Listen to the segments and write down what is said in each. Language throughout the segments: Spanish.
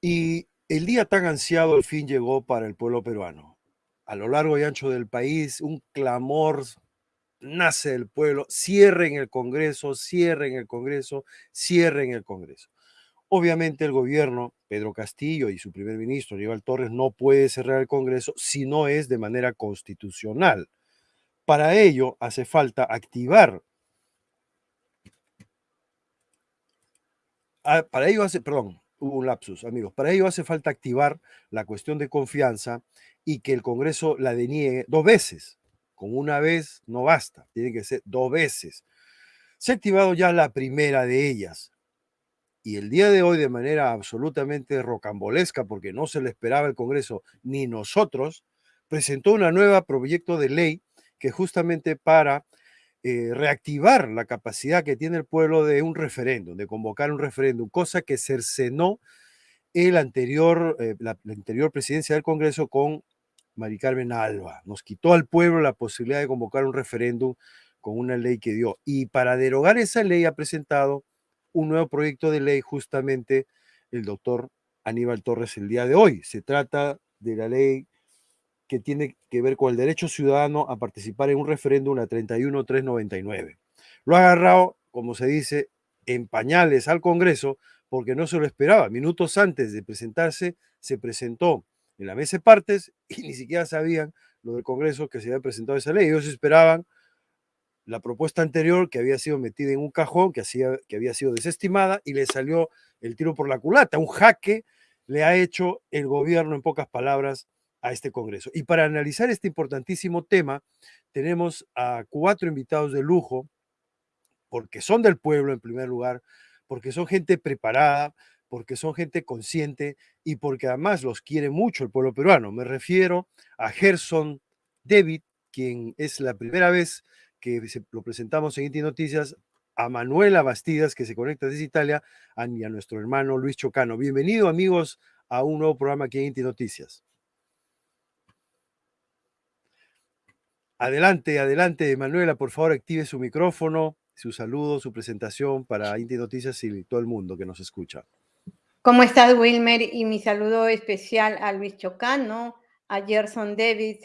Y el día tan ansiado al fin llegó para el pueblo peruano. A lo largo y ancho del país, un clamor nace del pueblo, cierren el Congreso, cierren el Congreso, cierren el Congreso. Obviamente el gobierno, Pedro Castillo y su primer ministro, Aníbal Torres, no puede cerrar el Congreso si no es de manera constitucional. Para ello hace falta activar ah, para ello hace, perdón, hubo un lapsus, amigos. Para ello hace falta activar la cuestión de confianza y que el Congreso la deniegue dos veces. Con una vez no basta, tiene que ser dos veces. Se ha activado ya la primera de ellas. Y el día de hoy, de manera absolutamente rocambolesca, porque no se le esperaba el Congreso ni nosotros, presentó una nueva proyecto de ley que justamente para eh, reactivar la capacidad que tiene el pueblo de un referéndum, de convocar un referéndum, cosa que cercenó el anterior, eh, la, anterior presidencia del Congreso con Mari Carmen Alba. Nos quitó al pueblo la posibilidad de convocar un referéndum con una ley que dio. Y para derogar esa ley ha presentado un nuevo proyecto de ley justamente el doctor Aníbal Torres el día de hoy. Se trata de la ley que tiene que ver con el derecho ciudadano a participar en un referéndum, a 31399. Lo ha agarrado, como se dice, en pañales al Congreso porque no se lo esperaba. Minutos antes de presentarse, se presentó en la mesa de partes y ni siquiera sabían lo del Congreso que se había presentado esa ley. Ellos esperaban la propuesta anterior que había sido metida en un cajón, que, hacía, que había sido desestimada y le salió el tiro por la culata. Un jaque le ha hecho el gobierno, en pocas palabras, a este Congreso. Y para analizar este importantísimo tema, tenemos a cuatro invitados de lujo, porque son del pueblo en primer lugar, porque son gente preparada, porque son gente consciente y porque además los quiere mucho el pueblo peruano. Me refiero a Gerson David, quien es la primera vez que lo presentamos en Inti Noticias, a Manuela Bastidas, que se conecta desde Italia, y a nuestro hermano Luis Chocano. Bienvenido, amigos, a un nuevo programa aquí en Inti Noticias. Adelante, adelante, Manuela, por favor, active su micrófono, su saludo, su presentación para Inti Noticias y todo el mundo que nos escucha. ¿Cómo estás, Wilmer? Y mi saludo especial a Luis Chocano, a Gerson David,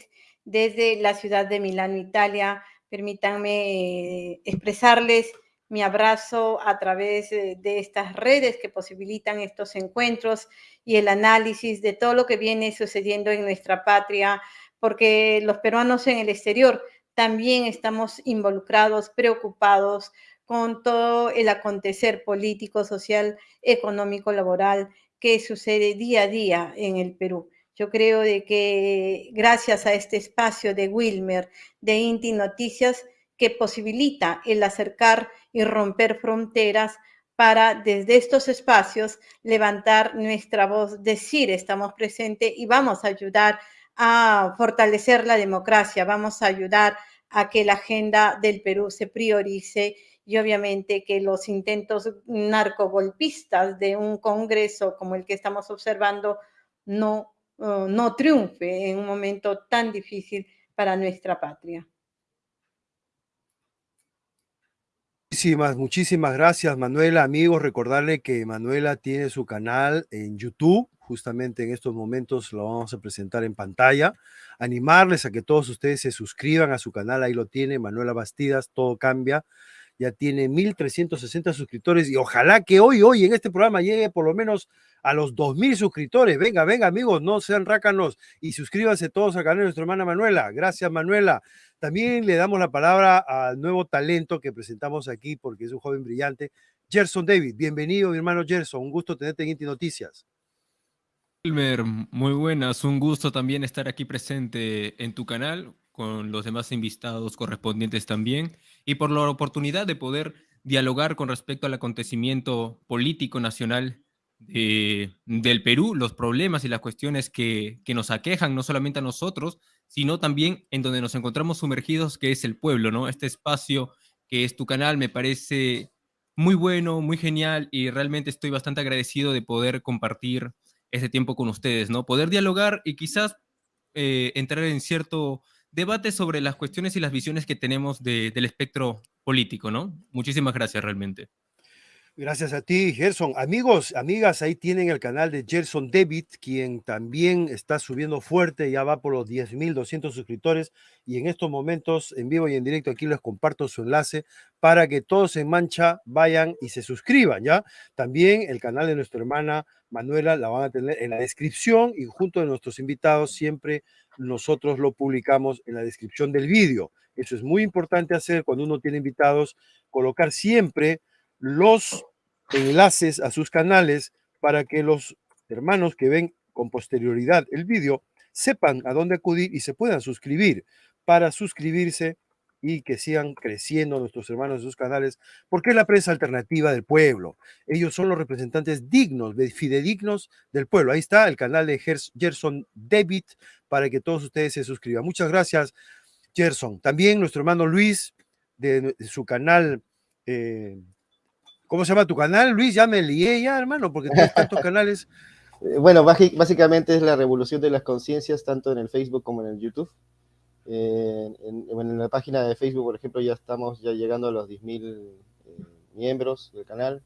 desde la ciudad de Milán, Italia. Permítanme eh, expresarles mi abrazo a través de estas redes que posibilitan estos encuentros y el análisis de todo lo que viene sucediendo en nuestra patria porque los peruanos en el exterior también estamos involucrados, preocupados con todo el acontecer político, social, económico, laboral que sucede día a día en el Perú. Yo creo de que gracias a este espacio de Wilmer, de Inti Noticias, que posibilita el acercar y romper fronteras para desde estos espacios levantar nuestra voz, decir estamos presentes y vamos a ayudar a fortalecer la democracia, vamos a ayudar a que la agenda del Perú se priorice y obviamente que los intentos narcogolpistas de un Congreso como el que estamos observando no, uh, no triunfe en un momento tan difícil para nuestra patria. Muchísimas gracias, Manuela. Amigos, recordarle que Manuela tiene su canal en YouTube justamente en estos momentos lo vamos a presentar en pantalla. Animarles a que todos ustedes se suscriban a su canal, ahí lo tiene Manuela Bastidas, todo cambia. Ya tiene 1.360 suscriptores y ojalá que hoy, hoy en este programa llegue por lo menos a los 2.000 suscriptores. Venga, venga amigos, no sean rácanos y suscríbanse todos al canal de nuestra hermana Manuela. Gracias Manuela. También le damos la palabra al nuevo talento que presentamos aquí porque es un joven brillante. Gerson David, bienvenido mi hermano Gerson, un gusto tenerte en Inti Noticias. Wilmer, muy buenas. Un gusto también estar aquí presente en tu canal con los demás invitados correspondientes también y por la oportunidad de poder dialogar con respecto al acontecimiento político nacional del Perú, los problemas y las cuestiones que, que nos aquejan no solamente a nosotros, sino también en donde nos encontramos sumergidos, que es el pueblo, ¿no? Este espacio que es tu canal me parece muy bueno, muy genial y realmente estoy bastante agradecido de poder compartir ese tiempo con ustedes, ¿no? Poder dialogar y quizás eh, entrar en cierto debate sobre las cuestiones y las visiones que tenemos del espectro político, ¿no? Muchísimas gracias realmente. Gracias a ti, Gerson. Amigos, amigas, ahí tienen el canal de Gerson David, quien también está subiendo fuerte, ya va por los 10.200 suscriptores y en estos momentos, en vivo y en directo, aquí les comparto su enlace para que todos en Mancha vayan y se suscriban, ¿ya? También el canal de nuestra hermana Manuela la van a tener en la descripción y junto a nuestros invitados siempre nosotros lo publicamos en la descripción del vídeo. Eso es muy importante hacer cuando uno tiene invitados, colocar siempre los enlaces a sus canales para que los hermanos que ven con posterioridad el vídeo sepan a dónde acudir y se puedan suscribir para suscribirse y que sigan creciendo nuestros hermanos en sus canales, porque es la prensa alternativa del pueblo. Ellos son los representantes dignos, fidedignos del pueblo. Ahí está el canal de Gerson David para que todos ustedes se suscriban. Muchas gracias, Gerson. También nuestro hermano Luis, de, su canal eh, ¿Cómo se llama tu canal, Luis? Ya me lié ya, hermano, porque tienes tantos canales. Eh, bueno, básicamente es la revolución de las conciencias, tanto en el Facebook como en el YouTube. Eh, en, la página de Facebook, por ejemplo, ya estamos ya llegando a los 10.000 eh, miembros del canal,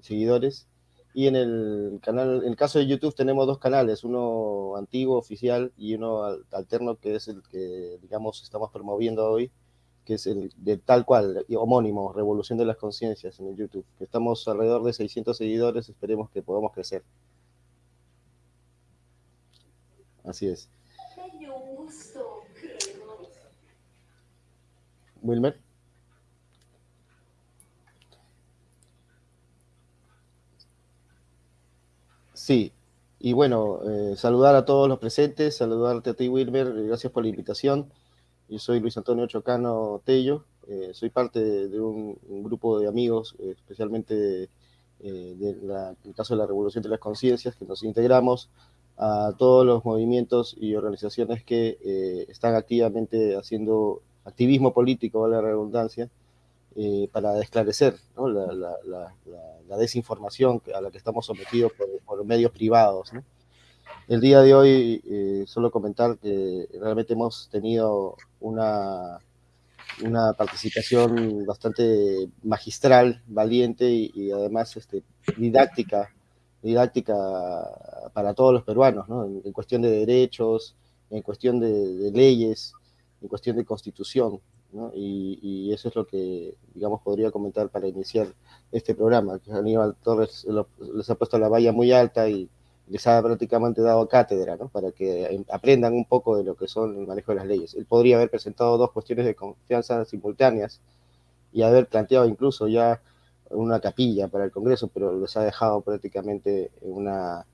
seguidores. Y en el canal, en el caso de YouTube tenemos dos canales, uno antiguo, oficial, y uno alterno, que es el que, digamos, estamos promoviendo hoy, que es el de tal cual, homónimo, Revolución de las Conciencias en el YouTube, estamos alrededor de 600 seguidores, esperemos que podamos crecer. Así es. Wilmer. Sí, y bueno, eh, saludar a todos los presentes, saludarte a ti Wilmer, gracias por la invitación. Yo soy Luis Antonio Chocano Tello, eh, soy parte de, un, grupo de amigos, eh, especialmente eh, del caso de la Revolución de las Conciencias, que nos integramos a todos los movimientos y organizaciones que están activamente haciendo activismo político, vale la redundancia, para esclarecer la, desinformación a la que estamos sometidos por, por medios privados. El día de hoy, eh, solo comentar que realmente hemos tenido una, una participación bastante magistral, valiente y, además este, didáctica, didáctica para todos los peruanos, ¿no? en, cuestión de derechos, en cuestión de, leyes, en cuestión de constitución. ¿no? Y, eso es lo que, digamos, podría comentar para iniciar este programa, que Aníbal Torres les ha puesto la valla muy alta y les ha prácticamente dado cátedra, ¿no? Para que aprendan un poco de lo que son el manejo de las leyes. Él podría haber presentado dos cuestiones de confianza simultáneas y haber planteado incluso ya una capilla para el Congreso, pero les ha dejado prácticamente en una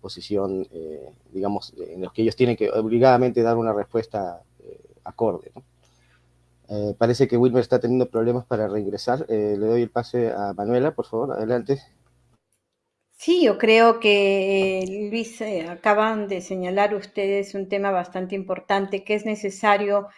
posición, eh, digamos, en los que ellos tienen que obligadamente dar una respuesta acorde, ¿no? Eh, parece que Wilmer está teniendo problemas para reingresar. le doy el pase a Manuela, por favor, adelante. Sí, yo creo que, Luis, eh, acaban de señalar ustedes un tema bastante importante que es necesario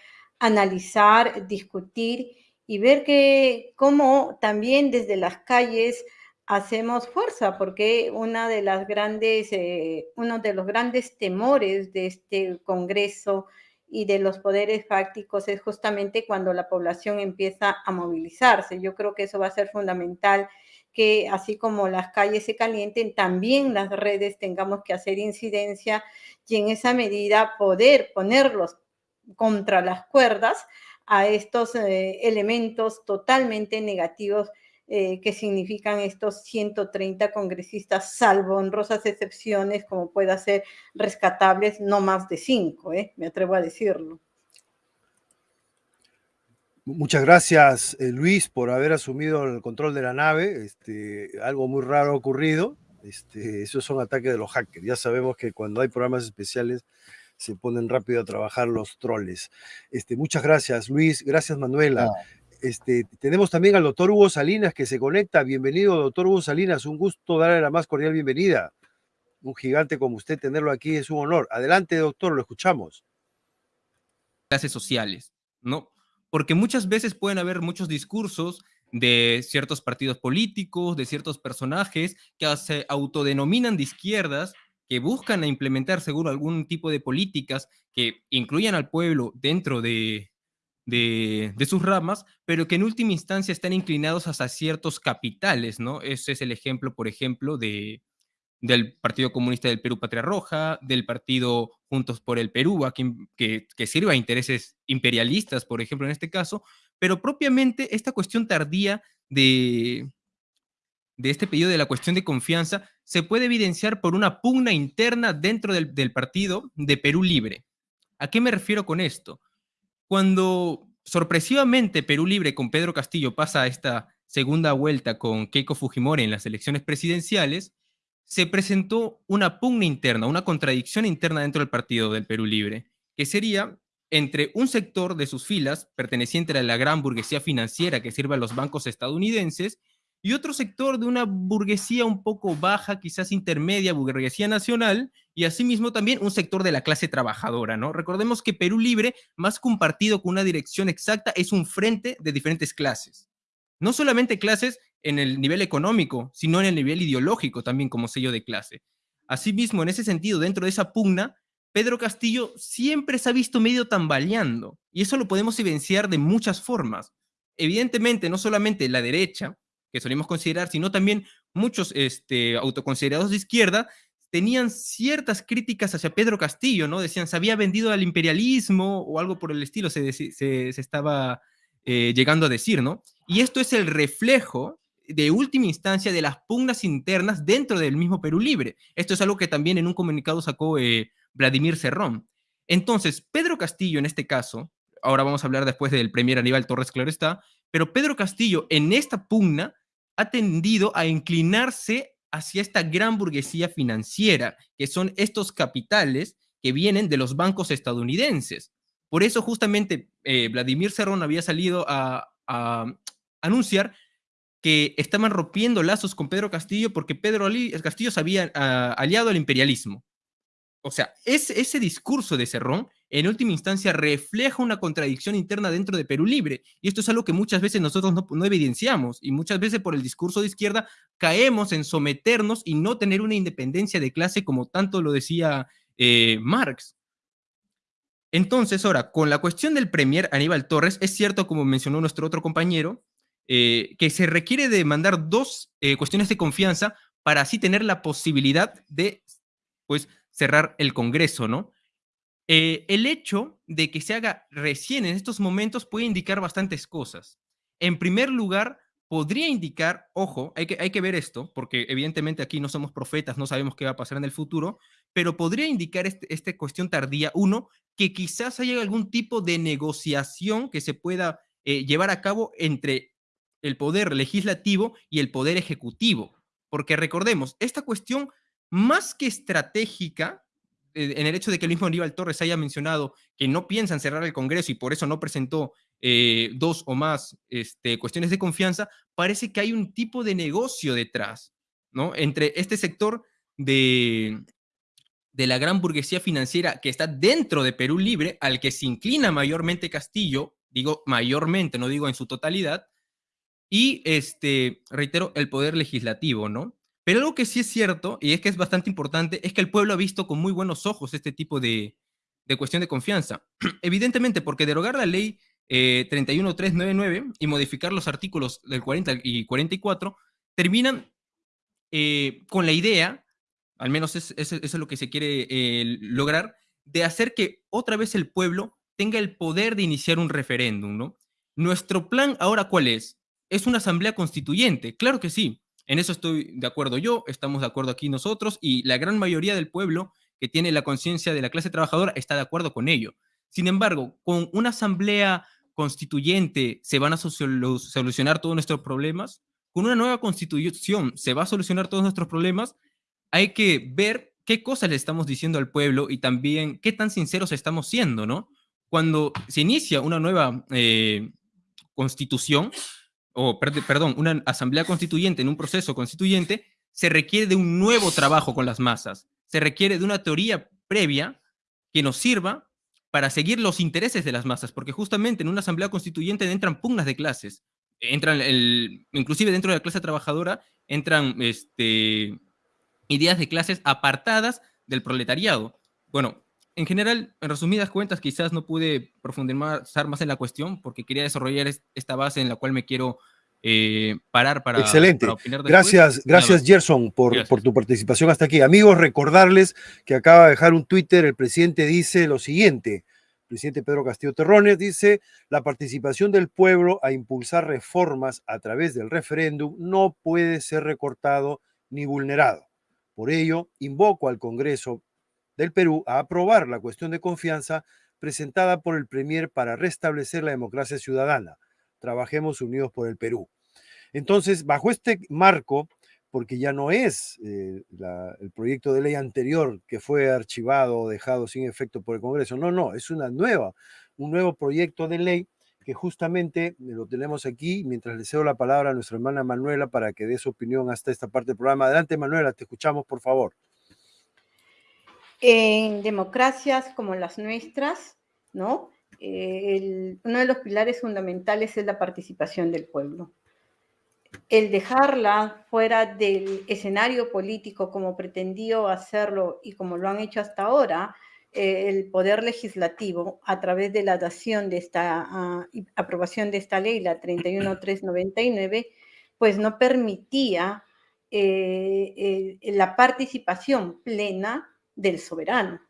analizar, discutir y ver que cómo también desde las calles hacemos fuerza, porque una de las grandes, eh, uno de los grandes temores de este Congreso y de los poderes fácticos es justamente cuando la población empieza a movilizarse. Yo creo que eso va a ser fundamental que así como las calles se calienten, también las redes tengamos que hacer incidencia y en esa medida poder ponerlos contra las cuerdas a estos eh, elementos totalmente negativos eh, que significan estos 130 congresistas, salvo honrosas excepciones, como pueda ser rescatables, no más de cinco, ¿eh? me atrevo a decirlo. Muchas gracias, eh, Luis, por haber asumido el control de la nave. Este, algo muy raro ha ocurrido. Este, esos son ataques de los hackers. Ya sabemos que cuando hay programas especiales se ponen rápido a trabajar los troles. Este, muchas gracias, Luis. Gracias, Manuela. Este, tenemos también al doctor Hugo Salinas que se conecta. Bienvenido, doctor Hugo Salinas. Un gusto darle la más cordial bienvenida. Un gigante como usted, tenerlo aquí es un honor. Adelante, doctor, lo escuchamos. Clases sociales, ¿no? porque muchas veces pueden haber muchos discursos de ciertos partidos políticos, de ciertos personajes que se autodenominan de izquierdas, que buscan implementar seguro algún tipo de políticas que incluyan al pueblo dentro de, de, sus ramas, pero que en última instancia están inclinados hacia ciertos capitales, ¿no? Ese es el ejemplo, por ejemplo, de, del Partido Comunista del Perú Patria Roja, del Partido Juntos por el Perú, que, que sirve a intereses imperialistas, por ejemplo, en este caso, pero propiamente esta cuestión tardía de, de este pedido de la cuestión de confianza se puede evidenciar por una pugna interna dentro del, del partido de Perú Libre. ¿A qué me refiero con esto? Cuando sorpresivamente Perú Libre con Pedro Castillo pasa a esta segunda vuelta con Keiko Fujimori en las elecciones presidenciales, se presentó una pugna interna, una contradicción interna dentro del partido del Perú Libre, que sería entre un sector de sus filas, perteneciente a la gran burguesía financiera que sirve a los bancos estadounidenses, y otro sector de una burguesía un poco baja, quizás intermedia, burguesía nacional, y asimismo también un sector de la clase trabajadora, ¿no? Recordemos que Perú Libre, más que un partido con una dirección exacta, es un frente de diferentes clases. No solamente clases en el nivel económico, sino en el nivel ideológico también como sello de clase. Asimismo, en ese sentido, dentro de esa pugna, Pedro Castillo siempre se ha visto medio tambaleando, y eso lo podemos evidenciar de muchas formas. Evidentemente, no solamente la derecha, que solemos considerar, sino también muchos este, autoconsiderados de izquierda tenían ciertas críticas hacia Pedro Castillo, ¿no? Decían, se había vendido al imperialismo o algo por el estilo, se, se, estaba eh, llegando a decir, ¿no? Y esto es el reflejo de última instancia de las pugnas internas dentro del mismo Perú Libre. Esto es algo que también en un comunicado sacó eh, Vladimir Cerrón. Entonces, Pedro Castillo en este caso, ahora vamos a hablar después del premier Aníbal Torres, claro está, pero Pedro Castillo en esta pugna ha tendido a inclinarse hacia esta gran burguesía financiera, que son estos capitales que vienen de los bancos estadounidenses. Por eso justamente eh, Vladimir Cerrón había salido a, anunciar que estaban rompiendo lazos con Pedro Castillo porque Pedro Castillo se había ah, aliado al imperialismo. O sea, ese discurso de Cerrón en última instancia refleja una contradicción interna dentro de Perú Libre. Y esto es algo que muchas veces nosotros no, evidenciamos y muchas veces por el discurso de izquierda caemos en someternos y no tener una independencia de clase como tanto lo decía eh, Marx. Entonces, ahora, con la cuestión del Premier Aníbal Torres, es cierto, como mencionó nuestro otro compañero, eh, que se requiere de mandar dos eh, cuestiones de confianza para así tener la posibilidad de, pues, cerrar el Congreso, ¿no? Eh, el hecho de que se haga recién en estos momentos puede indicar bastantes cosas. En primer lugar, podría indicar, ojo, hay que, hay que ver esto, porque evidentemente aquí no somos profetas, no sabemos qué va a pasar en el futuro, pero podría indicar este, esta cuestión tardía, uno, que quizás haya algún tipo de negociación que se pueda eh, llevar a cabo entre el poder legislativo y el poder ejecutivo. Porque recordemos, esta cuestión más que estratégica, en el hecho de que el mismo Aníbal Torres haya mencionado que no piensan cerrar el Congreso y por eso no presentó eh, dos o más este, cuestiones de confianza, parece que hay un tipo de negocio detrás, ¿no? Entre este sector de, de la gran burguesía financiera que está dentro de Perú Libre, al que se inclina mayormente Castillo, digo mayormente, no digo en su totalidad, y este, reitero, el poder legislativo, ¿no? Pero algo que sí es cierto, y es que es bastante importante, es que el pueblo ha visto con muy buenos ojos este tipo de, cuestión de confianza. Evidentemente, porque derogar la ley eh, 31399 y modificar los artículos del 40 y 44 terminan eh, con la idea, al menos eso es, lo que se quiere eh, lograr, de hacer que otra vez el pueblo tenga el poder de iniciar un referéndum, ¿no? Nuestro plan ahora, ¿cuál es? ¿Es una asamblea constituyente? Claro que sí. En eso estoy de acuerdo yo, estamos de acuerdo aquí nosotros y la gran mayoría del pueblo que tiene la conciencia de la clase trabajadora está de acuerdo con ello. Sin embargo, con una asamblea constituyente se van a solucionar todos nuestros problemas. Con una nueva constitución se va a solucionar todos nuestros problemas. Hay que ver qué cosas le estamos diciendo al pueblo y también qué tan sinceros estamos siendo, ¿no? Cuando se inicia una nueva eh, constitución, o perdón, una asamblea constituyente en un proceso constituyente, se requiere de un nuevo trabajo con las masas, se requiere de una teoría previa que nos sirva para seguir los intereses de las masas, porque justamente en una asamblea constituyente entran pugnas de clases, entran, el, inclusive dentro de la clase trabajadora, entran este, ideas de clases apartadas del proletariado. Bueno, en general, en resumidas cuentas, quizás no pude profundizar más en la cuestión porque quería desarrollar esta base en la cual me quiero eh, parar para, Excelente. Gracias, gracias Gerson por, por tu participación hasta aquí. Amigos, recordarles que acaba de dejar un Twitter, el presidente dice lo siguiente, el presidente Pedro Castillo Terrones dice, la participación del pueblo a impulsar reformas a través del referéndum no puede ser recortado ni vulnerado. Por ello, invoco al Congreso del Perú a aprobar la cuestión de confianza presentada por el Premier para restablecer la democracia ciudadana. Trabajemos unidos por el Perú. Entonces, bajo este marco, porque ya no es eh, el proyecto de ley anterior que fue archivado o dejado sin efecto por el Congreso, no, no, es una nueva, un nuevo proyecto de ley que justamente lo tenemos aquí, mientras le cedo la palabra a nuestra hermana Manuela para que dé su opinión hasta esta parte del programa. Adelante, Manuela, te escuchamos, por favor. En democracias como las nuestras, ¿no? Eh, uno de los pilares fundamentales es la participación del pueblo. El dejarla fuera del escenario político como pretendió hacerlo y como lo han hecho hasta ahora, eh, el poder legislativo a través de la dación de esta ah, aprobación de esta ley, la 31399, pues no permitía eh, la participación plena del soberano.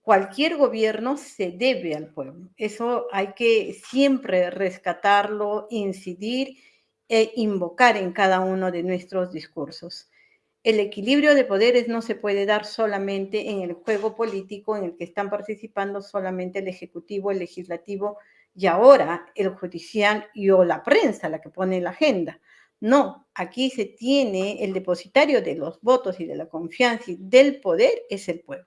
Cualquier gobierno se debe al pueblo. Eso hay que siempre rescatarlo, incidir e invocar en cada uno de nuestros discursos. El equilibrio de poderes no se puede dar solamente en el juego político en el que están participando solamente el Ejecutivo, el Legislativo y ahora el Judicial y o la prensa la que pone la agenda. No, aquí se tiene el depositario de los votos y de la confianza y del poder es el pueblo.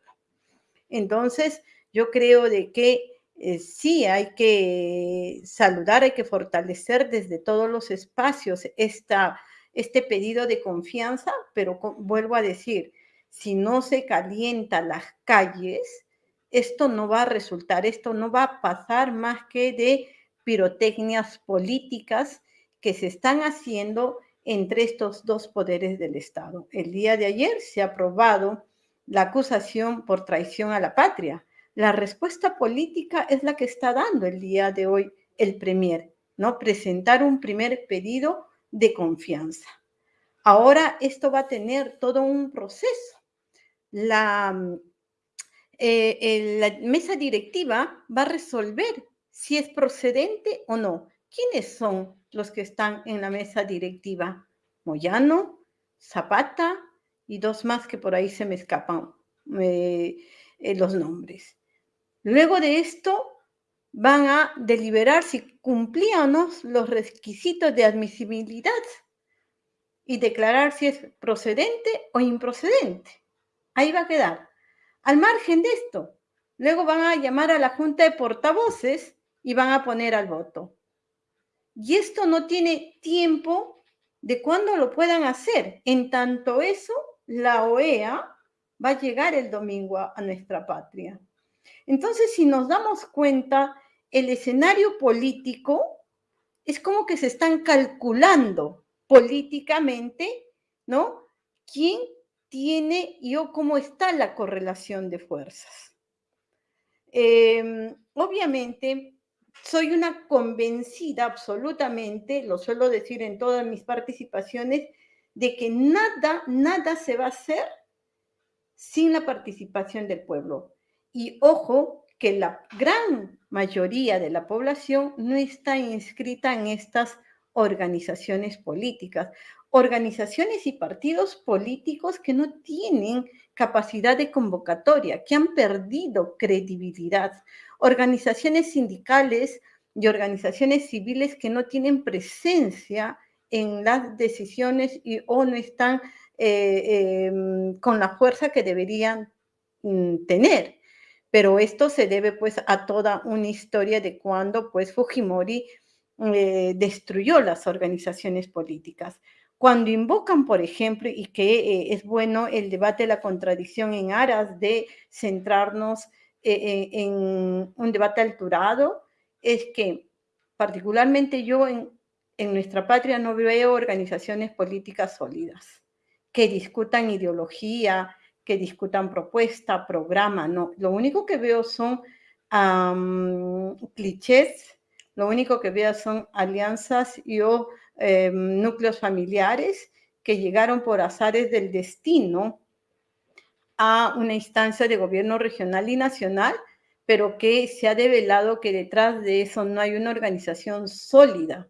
Entonces, yo creo de que eh, sí hay que saludar, hay que fortalecer desde todos los espacios esta, este pedido de confianza, pero vuelvo a decir, si no se calienta las calles, esto no va a resultar, esto no va a pasar más que de pirotecnias políticas que se están haciendo entre estos dos poderes del Estado. El día de ayer se ha aprobado la acusación por traición a la patria. La respuesta política es la que está dando el día de hoy el Premier, ¿no? Presentar un primer pedido de confianza. Ahora esto va a tener todo un proceso. La, eh, la mesa directiva va a resolver si es procedente o no. ¿Quiénes son los que están en la mesa directiva? Moyano, Zapata y dos más que por ahí se me escapan eh, los nombres. Luego de esto van a deliberar si cumplíamos los requisitos de admisibilidad y declarar si es procedente o improcedente. Ahí va a quedar. Al margen de esto, luego van a llamar a la Junta de Portavoces y van a poner al voto. Y esto no tiene tiempo de cuándo lo puedan hacer. En tanto eso, la OEA va a llegar el domingo a, nuestra patria. Entonces, si nos damos cuenta, el escenario político es como que se están calculando políticamente, ¿no? ¿Quién tiene y o cómo está la correlación de fuerzas? Em, obviamente, soy una convencida absolutamente, lo suelo decir en todas mis participaciones, de que nada, nada se va a hacer sin la participación del pueblo. Y ojo, que la gran mayoría de la población no está inscrita en estas organizaciones políticas, organizaciones y partidos políticos que no tienen capacidad de convocatoria, que han perdido credibilidad, organizaciones sindicales y organizaciones civiles que no tienen presencia en las decisiones y o no están eh, em, con la fuerza que deberían mm, tener. Pero esto se debe pues a toda una historia de cuando pues Fujimori eh, destruyó las organizaciones políticas. Cuando invocan, por ejemplo, y que eh, es bueno el debate de la contradicción en aras de centrarnos en un debate alturado, es que particularmente yo en, en nuestra patria no veo organizaciones políticas sólidas que discutan ideología, que discutan propuesta, programa, no. Lo único que veo son clichés, lo único que veo son alianzas y o em, núcleos familiares que llegaron por azares del destino a una instancia de gobierno regional y nacional, pero que se ha develado que detrás de eso no hay una organización sólida.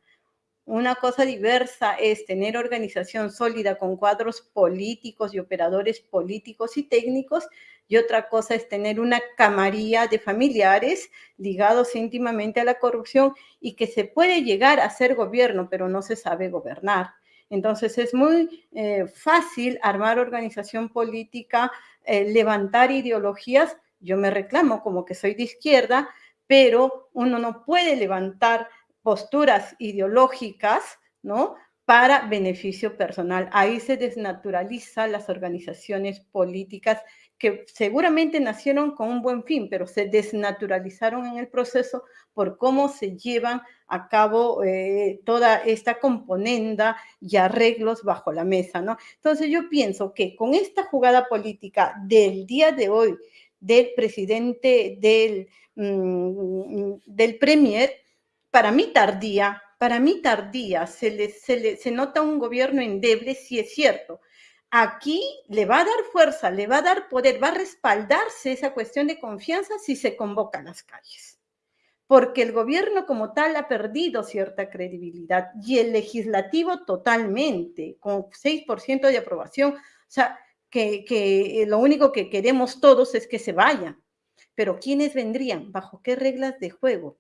Una cosa diversa es tener organización sólida con cuadros políticos y operadores políticos y técnicos, y otra cosa es tener una camarilla de familiares ligados íntimamente a la corrupción y que se puede llegar a ser gobierno, pero no se sabe gobernar. Entonces es muy eh, fácil armar organización política, eh, levantar ideologías. Yo me reclamo como que soy de izquierda, pero uno no puede levantar posturas ideológicas, ¿no? Para beneficio personal. Ahí se desnaturalizan las organizaciones políticas que seguramente nacieron con un buen fin, pero se desnaturalizaron en el proceso por cómo se llevan a cabo eh, toda esta componenda y arreglos bajo la mesa, ¿no? Entonces yo pienso que con esta jugada política del día de hoy del presidente del, mm, del Premier, para mí tardía, para mí tardía, se, le, se, se nota un gobierno endeble, si es cierto, aquí le va a dar fuerza, le va a dar poder, va a respaldarse esa cuestión de confianza si se convoca a las calles. Porque el gobierno como tal ha perdido cierta credibilidad y el legislativo totalmente, con 6% de aprobación. O sea, que, que lo único que queremos todos es que se vayan. Pero ¿quiénes vendrían? ¿Bajo qué reglas de juego?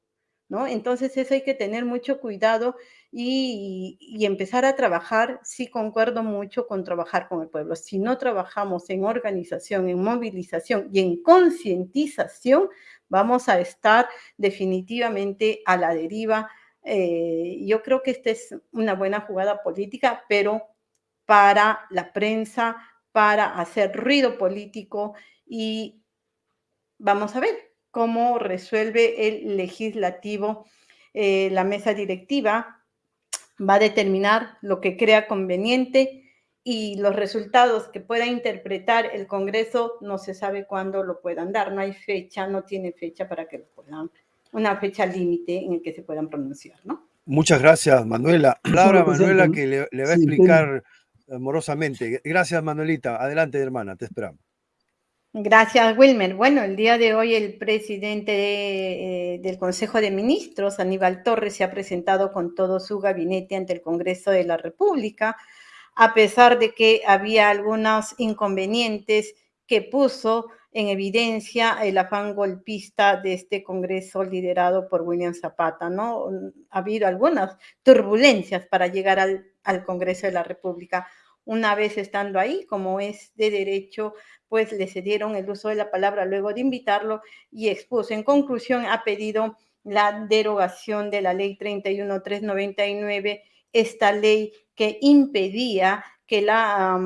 ¿no? Entonces eso hay que tener mucho cuidado y, empezar a trabajar, sí concuerdo mucho con trabajar con el pueblo. Si no trabajamos en organización, en movilización y en concientización, vamos a estar definitivamente a la deriva. Eh, yo creo que esta es una buena jugada política, pero para la prensa, para hacer ruido político y vamos a ver, cómo resuelve el legislativo. Eh, la mesa directiva va a determinar lo que crea conveniente y los resultados que pueda interpretar el Congreso no se sabe cuándo lo puedan dar. No hay fecha, no tiene fecha para que lo puedan, una fecha límite en el que se puedan pronunciar, ¿no? Muchas gracias, Manuela. Laura, Manuela, que le, le va a explicar amorosamente. Gracias, Manuelita. Adelante, hermana, te esperamos. Gracias, Wilmer. Bueno, el día de hoy el presidente eh, del Consejo de Ministros, Aníbal Torres, se ha presentado con todo su gabinete ante el Congreso de la República, a pesar de que había algunos inconvenientes que puso en evidencia el afán golpista de este Congreso liderado por William Zapata, ¿no? Ha habido algunas turbulencias para llegar al, al Congreso de la República. Una vez estando ahí, como es de derecho, pues le cedieron el uso de la palabra luego de invitarlo y expuso. En conclusión, ha pedido la derogación de la ley 31399, esta ley que impedía que la,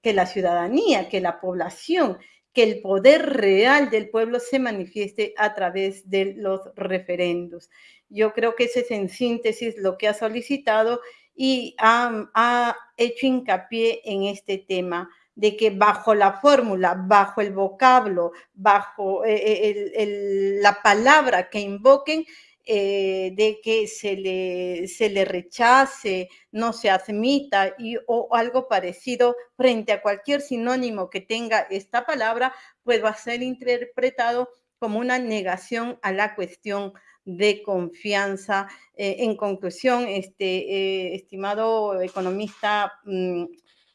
que la ciudadanía, que la población, que el poder real del pueblo se manifieste a través de los referendos. Yo creo que ese es en síntesis lo que ha solicitado y ha, ha hecho hincapié en este tema de que bajo la fórmula, bajo el vocablo, bajo eh, la palabra que invoquen, eh, de que se le, se le rechace, no se admita y, o algo parecido frente a cualquier sinónimo que tenga esta palabra, pues va a ser interpretado como una negación a la cuestión de confianza. en conclusión, este estimado economista mm,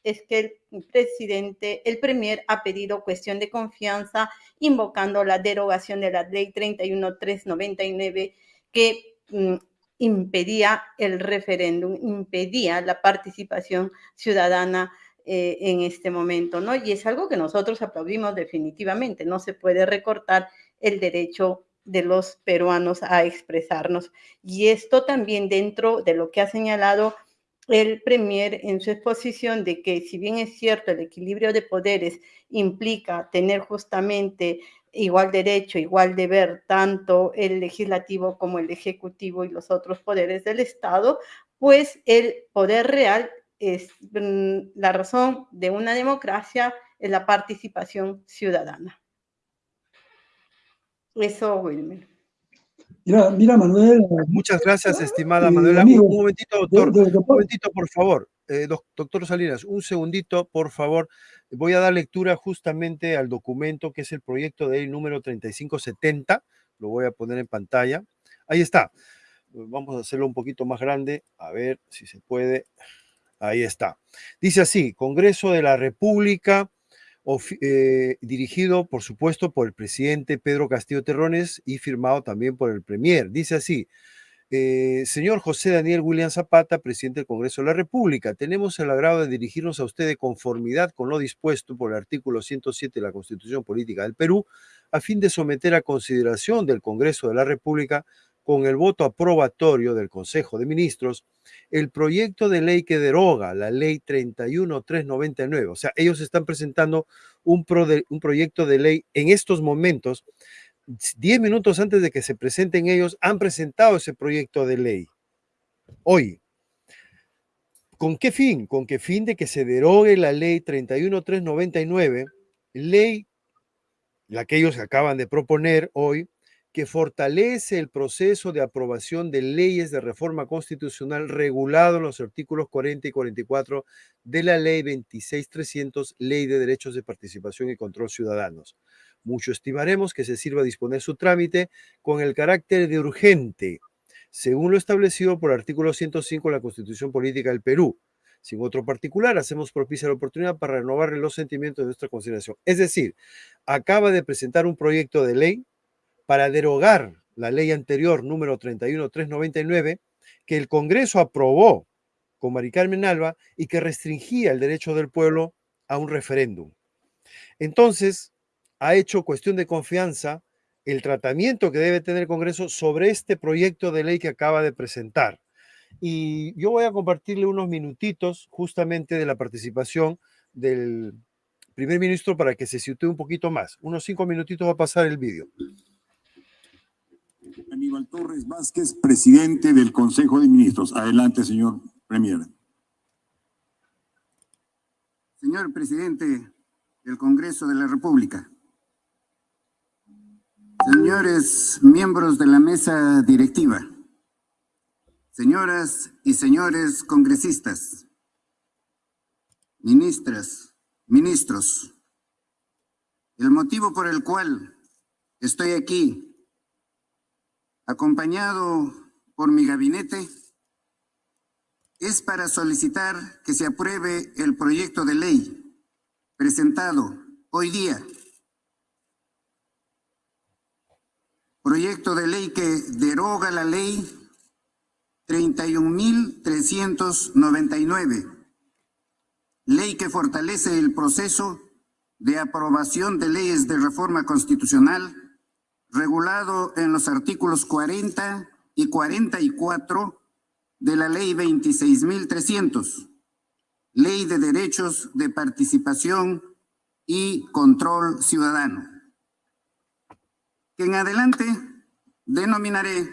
es que el presidente, el premier ha pedido cuestión de confianza invocando la derogación de la ley 31399 que mm, impedía el referéndum, impedía la participación ciudadana eh, en este momento, ¿no? Y es algo que nosotros aplaudimos definitivamente, no se puede recortar el derecho de los peruanos a expresarnos. Y esto también dentro de lo que ha señalado el Premier en su exposición de que si bien es cierto el equilibrio de poderes implica tener justamente igual derecho, igual deber, tanto el legislativo como el ejecutivo y los otros poderes del Estado, pues el poder real es mm, la razón de una democracia es la participación ciudadana. Eso, Wilmer. Mira, mira, Manuel. Muchas gracias, estimada Manuela. un momentito, doctor. un momentito, por favor. Eh, doctor Salinas, un segundito, por favor. Voy a dar lectura justamente al documento que es el proyecto de ley número 3570. Lo voy a poner en pantalla. Ahí está. Vamos a hacerlo un poquito más grande. A ver si se puede. Ahí está. Dice así, Congreso de la República, eh, dirigido, por supuesto, por el presidente Pedro Castillo Terrones y firmado también por el Premier. Dice así, eh, señor José Daniel William Zapata, presidente del Congreso de la República, tenemos el agrado de dirigirnos a usted de conformidad con lo dispuesto por el artículo 107 de la Constitución Política del Perú, a fin de someter a consideración del Congreso de la República con el voto aprobatorio del Consejo de Ministros el proyecto de ley que deroga la ley 31399. O sea, ellos están presentando un, un proyecto de ley en estos momentos, diez minutos antes de que se presenten ellos, han presentado ese proyecto de ley. Hoy. ¿Con qué fin? Con qué fin de que se derogue la ley 31399, ley la que ellos acaban de proponer hoy, que fortalece el proceso de aprobación de leyes de reforma constitucional regulado en los artículos 40 y 44 de la Ley 26300, Ley de Derechos de Participación y Control Ciudadanos. Mucho estimaremos que se sirva a disponer su trámite con el carácter de urgente, según lo establecido por el artículo 105 de la Constitución Política del Perú. Sin otro particular, hacemos propicia la oportunidad para renovar los sentimientos de nuestra consideración. Es decir, acaba de presentar un proyecto de ley para derogar la ley anterior número 31399 que el Congreso aprobó con Mari Carmen Alba y que restringía el derecho del pueblo a un referéndum. Entonces, ha hecho cuestión de confianza el tratamiento que debe tener el Congreso sobre este proyecto de ley que acaba de presentar. Y yo voy a compartirle unos minutitos justamente de la participación del primer ministro para que se sitúe un poquito más. Unos cinco minutitos va a pasar el vídeo. Aníbal Torres Vázquez, presidente del Consejo de Ministros. Adelante, señor Premier. Señor presidente del Congreso de la República, señores miembros de la mesa directiva, señoras y señores congresistas, ministras, ministros, el motivo por el cual estoy aquí acompañado por mi gabinete, es para solicitar que se apruebe el proyecto de ley presentado hoy día. Proyecto de ley que deroga la ley 31.399, ley que fortalece el proceso de aprobación de leyes de reforma constitucional regulado en los artículos 40 y 44 de la Ley 26.300, Ley de Derechos de Participación y Control Ciudadano, que en adelante denominaré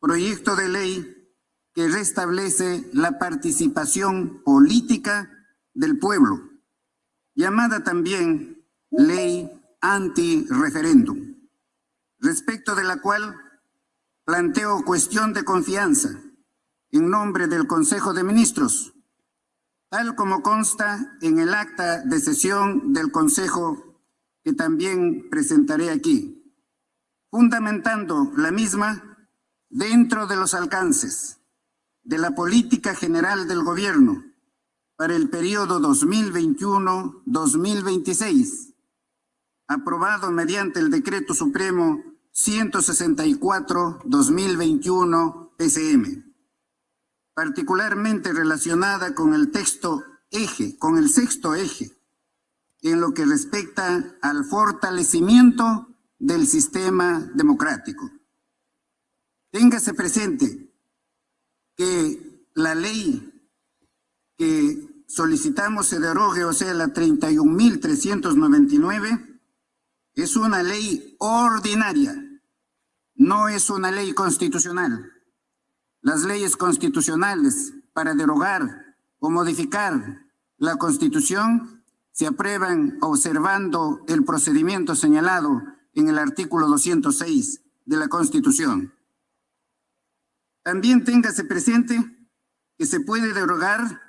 proyecto de ley que restablece la participación política del pueblo, llamada también ley anti-referéndum respecto de la cual planteo cuestión de confianza en nombre del Consejo de Ministros, tal como consta en el acta de sesión del Consejo que también presentaré aquí, fundamentando la misma dentro de los alcances de la política general del gobierno para el periodo 2021-2026, aprobado mediante el Decreto Supremo 164-2021 PCM, particularmente relacionada con el texto eje, con el sexto eje, en lo que respecta al fortalecimiento del sistema democrático. Téngase presente que la ley que solicitamos se derogue, o sea, la 31.399, es una ley ordinaria no es una ley constitucional. Las leyes constitucionales para derogar o modificar la Constitución se aprueban observando el procedimiento señalado en el artículo 206 de la Constitución. También téngase presente que se puede derogar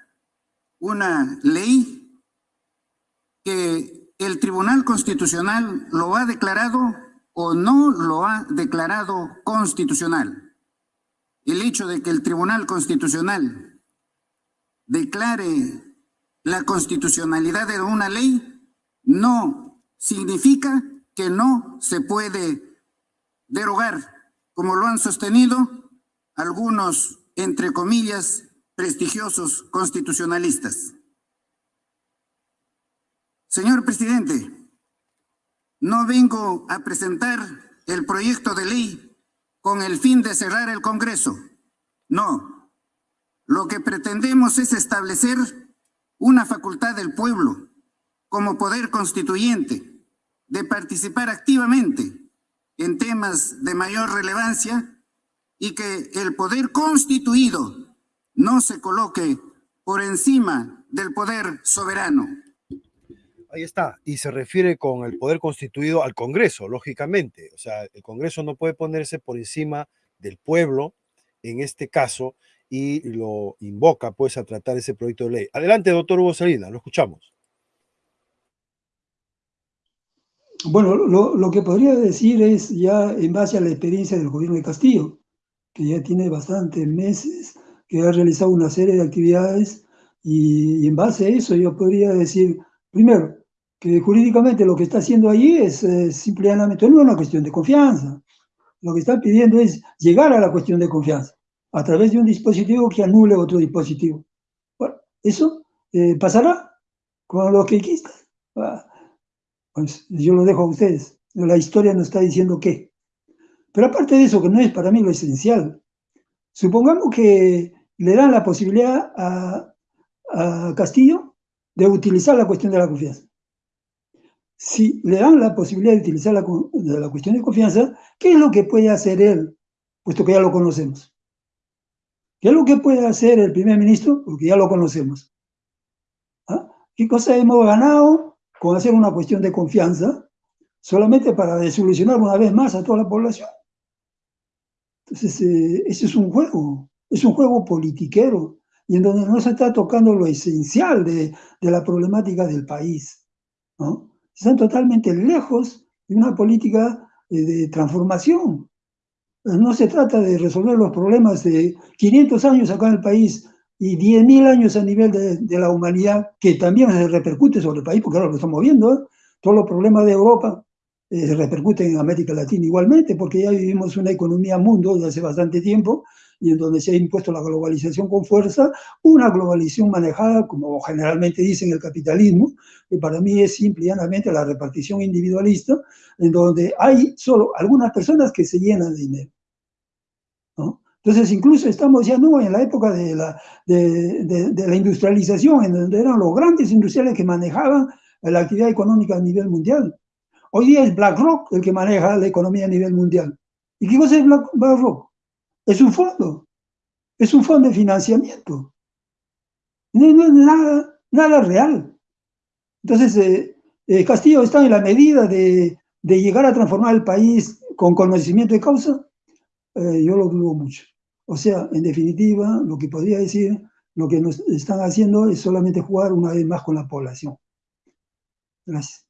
una ley que el Tribunal Constitucional lo ha declarado o no lo ha declarado constitucional. El hecho de que el Tribunal Constitucional declare la constitucionalidad de una ley no significa que no se puede derogar, como lo han sostenido algunos, entre comillas, prestigiosos constitucionalistas. Señor presidente, no vengo a presentar el proyecto de ley con el fin de cerrar el Congreso. No. Lo que pretendemos es establecer una facultad del pueblo como poder constituyente de participar activamente en temas de mayor relevancia y que el poder constituido no se coloque por encima del poder soberano. Ahí está, y se refiere con el poder constituido al Congreso, lógicamente. O sea, el Congreso no puede ponerse por encima del pueblo, en este caso, y lo invoca pues a tratar ese proyecto de ley. Adelante, doctor Hugo Salinas, lo escuchamos. Bueno, lo, que podría decir es ya en base a la experiencia del gobierno de Castillo, que ya tiene bastantes meses, que ha realizado una serie de actividades y en base a eso yo podría decir, primero, que jurídicamente lo que está haciendo allí es eh, simplemente no una cuestión de confianza. Lo que está pidiendo es llegar a la cuestión de confianza a través de un dispositivo que anule otro dispositivo. Bueno, eso eh, pasará con lo que quista. Ah, pues yo lo dejo a ustedes. La historia nos está diciendo qué. Pero aparte de eso, que no es para mí lo esencial, supongamos que le dan la posibilidad a, a Castillo de utilizar la cuestión de la confianza. Si le dan la posibilidad de utilizar la, de la cuestión de confianza, ¿qué es lo que puede hacer él? Puesto que ya lo conocemos. ¿Qué es lo que puede hacer el primer ministro? Porque ya lo conocemos. ¿Ah? ¿Qué cosa hemos ganado con hacer una cuestión de confianza solamente para desolucionar una vez más a toda la población? Entonces, eh, ese es un juego, es un juego politiquero, y en donde no se está tocando lo esencial de, de la problemática del país. ¿no? Están totalmente lejos de una política de, de transformación. No se trata de resolver los problemas de 500 años acá en el país y 10.000 años a nivel de, de, la humanidad, que también se repercute sobre el país, porque ahora lo estamos viendo, ¿eh? todos los problemas de Europa eh, repercuten en América Latina igualmente, porque ya vivimos una economía mundo desde hace bastante tiempo, y en donde se ha impuesto la globalización con fuerza, una globalización manejada, como generalmente dicen el capitalismo, que para mí es simple y llanamente la repartición individualista, en donde hay solo algunas personas que se llenan de dinero. ¿no? Entonces, incluso estamos ya no en la época de la, de, de, de la industrialización, en donde eran los grandes industriales que manejaban la actividad económica a nivel mundial. Hoy día es BlackRock el que maneja la economía a nivel mundial. ¿Y qué cosa es BlackRock? Es un fondo, es un fondo de financiamiento. No, es nada, nada real. Entonces, eh, eh, Castillo está en la medida de, de, llegar a transformar el país con conocimiento de causa. Eh, yo lo dudo mucho. O sea, en definitiva, lo que podría decir, lo que nos están haciendo es solamente jugar una vez más con la población. Gracias.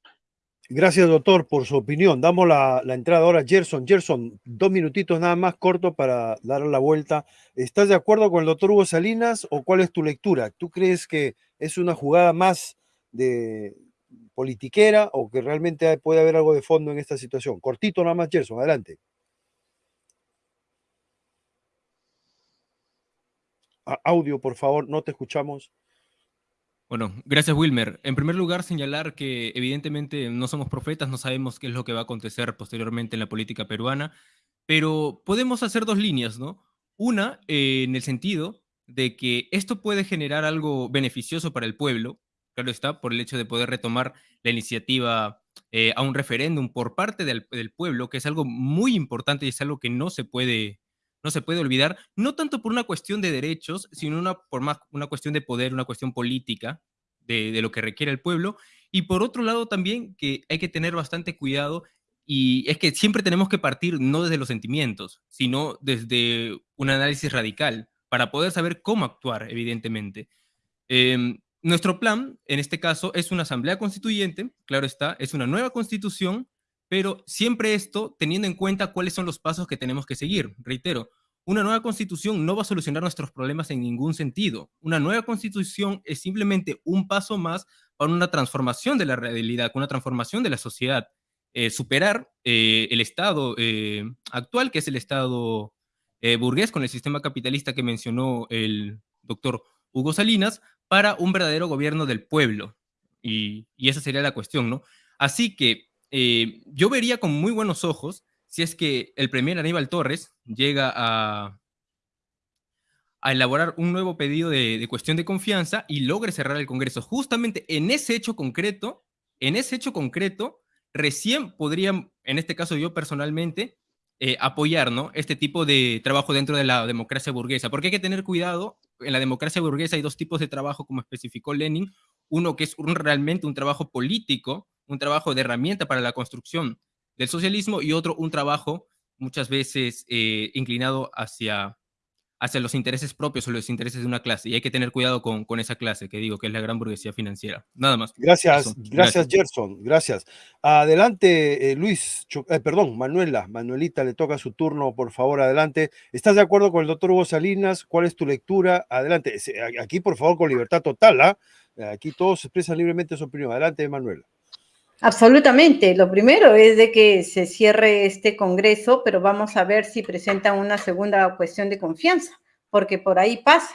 Gracias, doctor, por su opinión. Damos la, entrada ahora a Gerson. Gerson, dos minutitos nada más corto para dar la vuelta. ¿Estás de acuerdo con el doctor Hugo Salinas o cuál es tu lectura? ¿Tú crees que es una jugada más de politiquera o que realmente puede haber algo de fondo en esta situación? Cortito nada más, Gerson, adelante. Audio, por favor, no te escuchamos. Bueno, gracias Wilmer. En primer lugar, señalar que evidentemente no somos profetas, no sabemos qué es lo que va a acontecer posteriormente en la política peruana, pero podemos hacer dos líneas, ¿no? Una, eh, en el sentido de que esto puede generar algo beneficioso para el pueblo, claro está, por el hecho de poder retomar la iniciativa eh, a un referéndum por parte del, del, pueblo, que es algo muy importante y es algo que no se puede no se puede olvidar, no tanto por una cuestión de derechos, sino una, por más una cuestión de poder, una cuestión política de, lo que requiere el pueblo. Y por otro lado también que hay que tener bastante cuidado y es que siempre tenemos que partir no desde los sentimientos, sino desde un análisis radical para poder saber cómo actuar, evidentemente. Em, nuestro plan, en este caso, es una asamblea constituyente, claro está, es una nueva constitución, pero siempre esto teniendo en cuenta cuáles son los pasos que tenemos que seguir. Reitero, una nueva constitución no va a solucionar nuestros problemas en ningún sentido. Una nueva constitución es simplemente un paso más para una transformación de la realidad, una transformación de la sociedad. Eh, superar eh, el estado eh, actual, que es el estado burgués con el sistema capitalista que mencionó el doctor Hugo Salinas, para un verdadero gobierno del pueblo. Y, esa sería la cuestión, ¿no? Así que eh, yo vería con muy buenos ojos si es que el premier Aníbal Torres llega a, elaborar un nuevo pedido de, cuestión de confianza y logre cerrar el Congreso. Justamente en ese hecho concreto, en ese hecho concreto, recién podrían, en este caso yo personalmente, eh, apoyar este tipo de trabajo dentro de la democracia burguesa, porque hay que tener cuidado, en la democracia burguesa hay dos tipos de trabajo, como especificó Lenin, uno que es realmente un trabajo político, un trabajo de herramienta para la construcción del socialismo, y otro un trabajo muchas veces eh, inclinado hacia hacia los intereses propios o los intereses de una clase. Y hay que tener cuidado con, con esa clase, que digo, que es la gran burguesía financiera. Nada más. Gracias, gracias, Gerson, gracias. Adelante, eh, Luis, eh, perdón, Manuela, Manuelita, le toca su turno, por favor, adelante. ¿Estás de acuerdo con el doctor Hugo Salinas? ¿Cuál es tu lectura? Adelante, aquí, por favor, con libertad total, ¿ah? Aquí todos expresan libremente su opinión. Adelante, Manuela. Absolutamente. Lo primero es de que se cierre este Congreso, pero vamos a ver si presentan una segunda cuestión de confianza, porque por ahí pasa.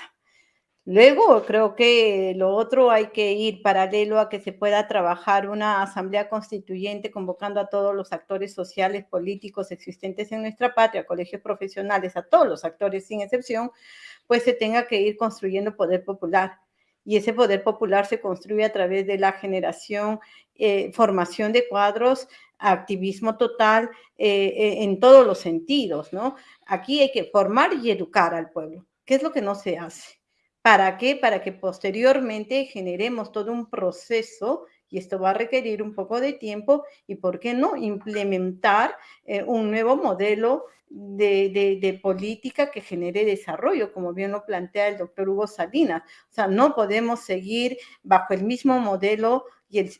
Luego, creo que lo otro hay que ir paralelo a que se pueda trabajar una asamblea constituyente convocando a todos los actores sociales, políticos existentes en nuestra patria, colegios profesionales, a todos los actores sin excepción, pues se tenga que ir construyendo poder popular y ese poder popular se construye a través de la generación, eh, formación de cuadros, activismo total eh, eh, en todos los sentidos, ¿no? Aquí hay que formar y educar al pueblo. ¿Qué es lo que no se hace? ¿Para qué? Para que posteriormente generemos todo un proceso y esto va a requerir un poco de tiempo y, ¿por qué no?, implementar un nuevo modelo de, política que genere desarrollo, como bien lo plantea el doctor Hugo Salinas. O sea, no podemos seguir bajo el mismo modelo y el,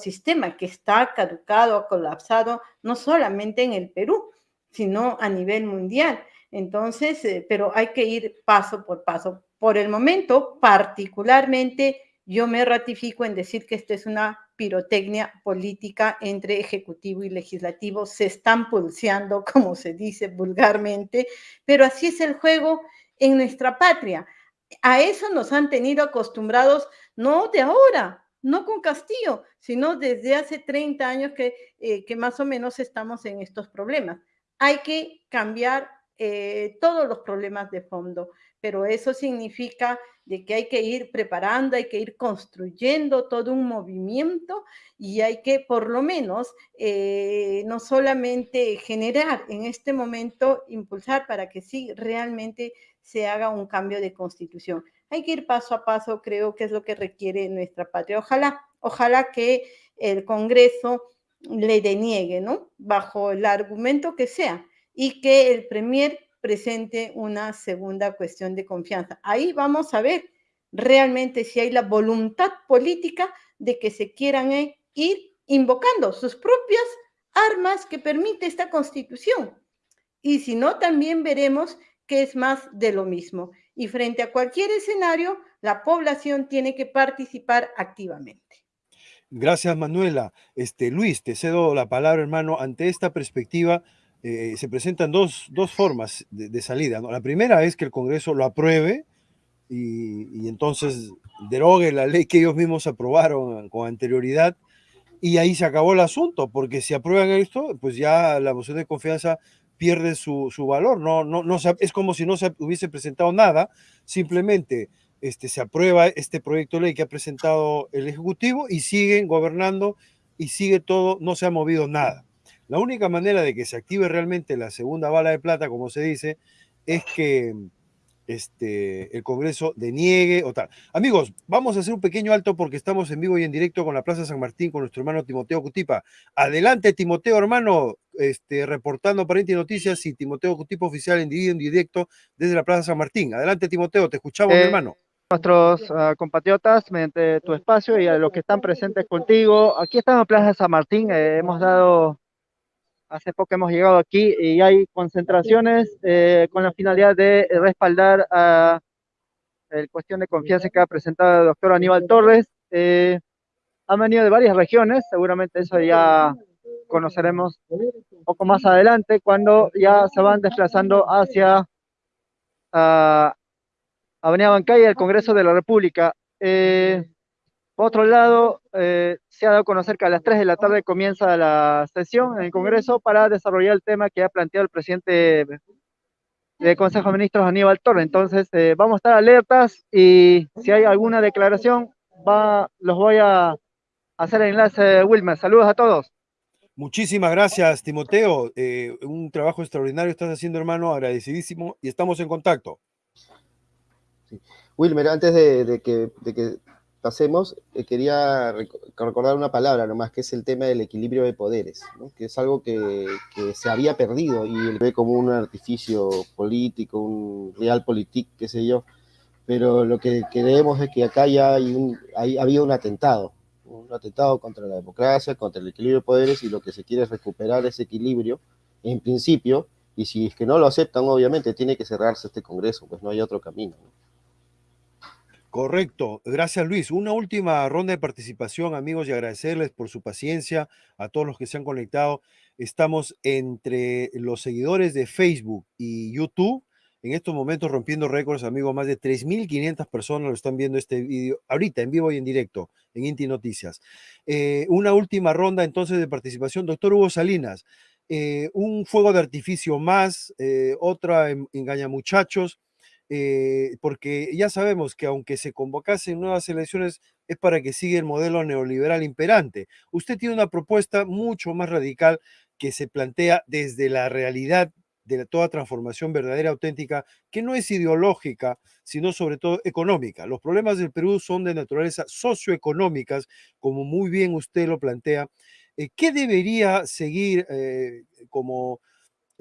sistema que está caducado, colapsado, no solamente en el Perú, sino a nivel mundial. Entonces, eh, pero hay que ir paso por paso. Por el momento, particularmente, yo me ratifico en decir que esta es una pirotecnia política entre ejecutivo y legislativo. Se están pulseando, como se dice vulgarmente, pero así es el juego en nuestra patria. A eso nos han tenido acostumbrados, no de ahora, no con Castillo, sino desde hace 30 años que, eh, que más o menos estamos en estos problemas. Hay que cambiar eh, todos los problemas de fondo, pero eso significa de que hay que ir preparando, hay que ir construyendo todo un movimiento y hay que por lo menos eh, no solamente generar en este momento, impulsar para que sí realmente se haga un cambio de constitución. Hay que ir paso a paso, creo que es lo que requiere nuestra patria. Ojalá, ojalá que el Congreso le deniegue, ¿no? Bajo el argumento que sea y que el Premier presente una segunda cuestión de confianza. Ahí vamos a ver realmente si hay la voluntad política de que se quieran eh, ir invocando sus propias armas que permite esta constitución. Y si no, también veremos que es más de lo mismo. Y frente a cualquier escenario, la población tiene que participar activamente. Gracias, Manuela. Este, Luis, te cedo la palabra, hermano. Ante esta perspectiva, eh, se presentan dos, formas de, salida. La primera es que el Congreso lo apruebe y, entonces derogue la ley que ellos mismos aprobaron con anterioridad y ahí se acabó el asunto, porque si aprueban esto, pues ya la moción de confianza pierde su, valor. No, no, no, es como si no se hubiese presentado nada, simplemente este, se aprueba este proyecto de ley que ha presentado el Ejecutivo y siguen gobernando y sigue todo, no se ha movido nada. La única manera de que se active realmente la segunda bala de plata, como se dice, es que este, el Congreso deniegue o tal. Amigos, vamos a hacer un pequeño alto porque estamos en vivo y en directo con la Plaza San Martín con nuestro hermano Timoteo Cutipa. Adelante, Timoteo, hermano, este, reportando para Inti Noticias y Timoteo Cutipa oficial en directo desde la Plaza San Martín. Adelante, Timoteo, te escuchamos, eh, hermano. Nuestros uh, compatriotas, mediante tu espacio y a los que están presentes contigo, aquí estamos en Plaza San Martín, eh, hemos dado Hace poco hemos llegado aquí y hay concentraciones eh, con la finalidad de respaldar a la cuestión de confianza que ha presentado el doctor Aníbal Torres. Eh, han venido de varias regiones, seguramente eso ya conoceremos un poco más adelante, cuando ya se van desplazando hacia uh, Avenida Bancaya, el Congreso de la República. Eh, por otro lado, eh, se ha dado a conocer que a las 3 de la tarde comienza la sesión en el Congreso para desarrollar el tema que ha planteado el presidente del Consejo de Ministros, Aníbal Torre. Entonces, eh, vamos a estar alertas y si hay alguna declaración, va, los voy a hacer el enlace, Wilmer. Saludos a todos. Muchísimas gracias, Timoteo. Eh, un trabajo extraordinario estás haciendo, hermano, agradecidísimo y estamos en contacto. Sí. Wilmer, antes de, de, que, de que pasemos, eh, quería recordar una palabra nomás, que es el tema del equilibrio de poderes, ¿no? que es algo que, que, se había perdido y él ve como un artificio político, un realpolitik, qué sé yo, pero lo que creemos es que acá ya hay un, hay, un atentado, un atentado contra la democracia, contra el equilibrio de poderes y lo que se quiere es recuperar ese equilibrio en principio, y si es que no lo aceptan, obviamente tiene que cerrarse este Congreso, pues no hay otro camino. ¿no? Correcto, gracias Luis. Una última ronda de participación, amigos, y agradecerles por su paciencia a todos los que se han conectado. Estamos entre los seguidores de Facebook y YouTube. En estos momentos rompiendo récords, amigos, más de 3.500 personas lo están viendo este vídeo ahorita en vivo y en directo en Inti Noticias. Eh, una última ronda entonces de participación. Doctor Hugo Salinas, eh, un fuego de artificio más, eh, otra engaña muchachos eh, porque ya sabemos que aunque se convocasen nuevas elecciones es para que siga el modelo neoliberal imperante. Usted tiene una propuesta mucho más radical que se plantea desde la realidad de toda transformación verdadera, auténtica, que no es ideológica, sino sobre todo económica. Los problemas del Perú son de naturaleza socioeconómicas, como muy bien usted lo plantea. Eh, ¿Qué debería seguir eh, como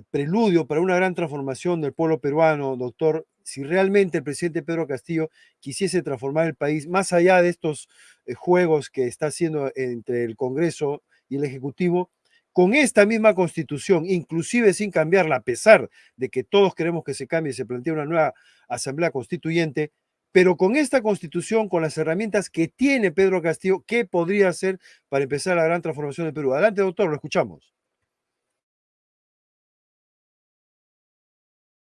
preludio para una gran transformación del pueblo peruano, doctor, si realmente el presidente Pedro Castillo quisiese transformar el país más allá de estos eh, juegos que está haciendo entre el Congreso y el Ejecutivo, con esta misma constitución, inclusive sin cambiarla, a pesar de que todos queremos que se cambie y se plantee una nueva asamblea constituyente, pero con esta constitución, con las herramientas que tiene Pedro Castillo, ¿qué podría hacer para empezar la gran transformación del Perú? Adelante, doctor, lo escuchamos.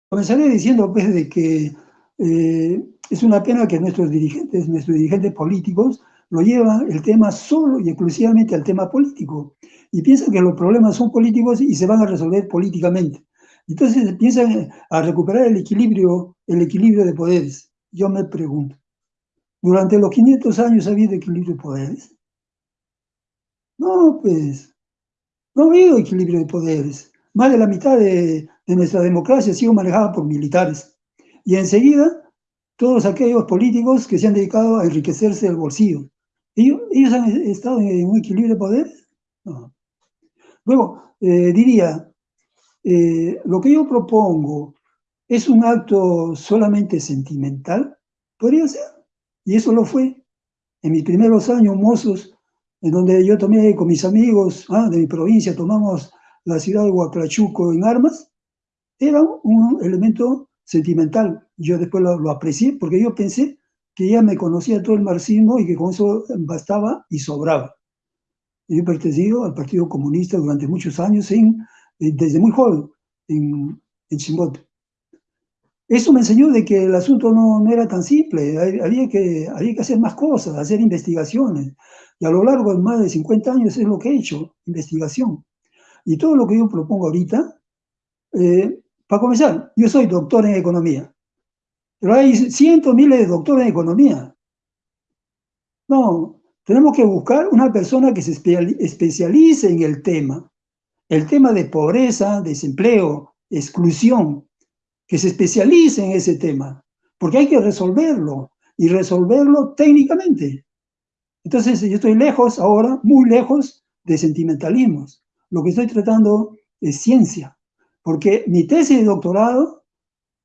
Comenzaré diciendo pues de que eh, es una pena que nuestros dirigentes, nuestros dirigentes políticos lo llevan el tema solo y exclusivamente al tema político y piensan que los problemas son políticos y se van a resolver políticamente. Entonces piensan a recuperar el equilibrio, el equilibrio de poderes. Yo me pregunto, ¿durante los 500 años ha habido equilibrio de poderes? No, pues, no ha habido equilibrio de poderes. Más de la mitad de, de nuestra democracia ha sido manejada por militares. Y enseguida, todos aquellos políticos que se han dedicado a enriquecerse el bolsillo. ¿Ellos, ellos han estado en un equilibrio de poder? No. Luego, eh, diría, eh, lo que yo propongo es un acto solamente sentimental, podría ser, y eso lo fue. En mis primeros años mozos, en donde yo tomé con mis amigos ah, de mi provincia, tomamos la ciudad de Huaclachuco en armas, era un elemento sentimental. Yo después lo, lo, aprecié porque yo pensé que ya me conocía todo el marxismo y que con eso bastaba y sobraba. Yo he pertenecido al Partido Comunista durante muchos años, en, desde muy joven, en, en Chimbote. Eso me enseñó de que el asunto no, no era tan simple, había que, había que hacer más cosas, hacer investigaciones. Y a lo largo de más de 50 años es lo que he hecho, investigación. Y todo lo que yo propongo ahorita, eh, para comenzar, yo soy doctor en economía, pero hay cientos, miles de doctores en economía. No, tenemos que buscar una persona que se especialice en el tema, el tema de pobreza, desempleo, exclusión. que se especialice en ese tema, porque hay que resolverlo y resolverlo técnicamente. Entonces yo estoy lejos ahora, muy lejos de sentimentalismos. Lo que estoy tratando es ciencia, porque mi tesis de doctorado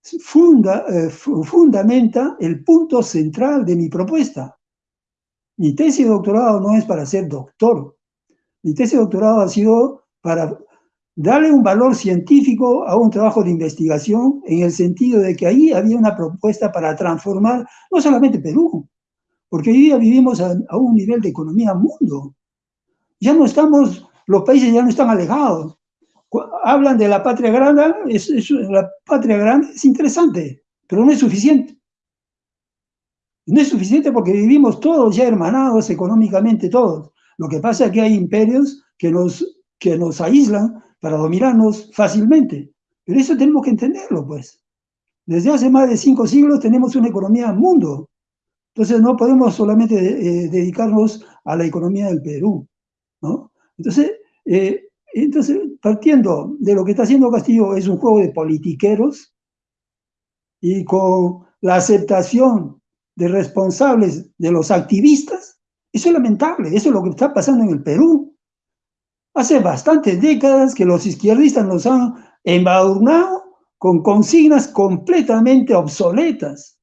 eh, fundamenta el punto central de mi propuesta. Mi tesis de doctorado no es para ser doctor. Mi tesis de doctorado ha sido para darle un valor científico a un trabajo de investigación en el sentido de que ahí había una propuesta para transformar no solamente Perú, porque hoy día vivimos a, un nivel de economía mundo. Ya no estamos, los países ya no están alejados. Hablan de la patria grande, es, la patria grande es interesante, pero no es suficiente. No es suficiente porque vivimos todos ya hermanados económicamente todos. Lo que pasa es que hay imperios que nos, que nos aíslan para dominarnos fácilmente. Pero eso tenemos que entenderlo, pues. Desde hace más de cinco siglos tenemos una economía mundo. Entonces no podemos solamente eh, dedicarnos a la economía del Perú, ¿no? Entonces, eh, entonces, partiendo de lo que está haciendo Castillo, es un juego de politiqueros y con la aceptación de responsables de los activistas, eso es lamentable, eso es lo que está pasando en el Perú. Hace bastantes décadas que los izquierdistas nos han embadurnado con consignas completamente obsoletas.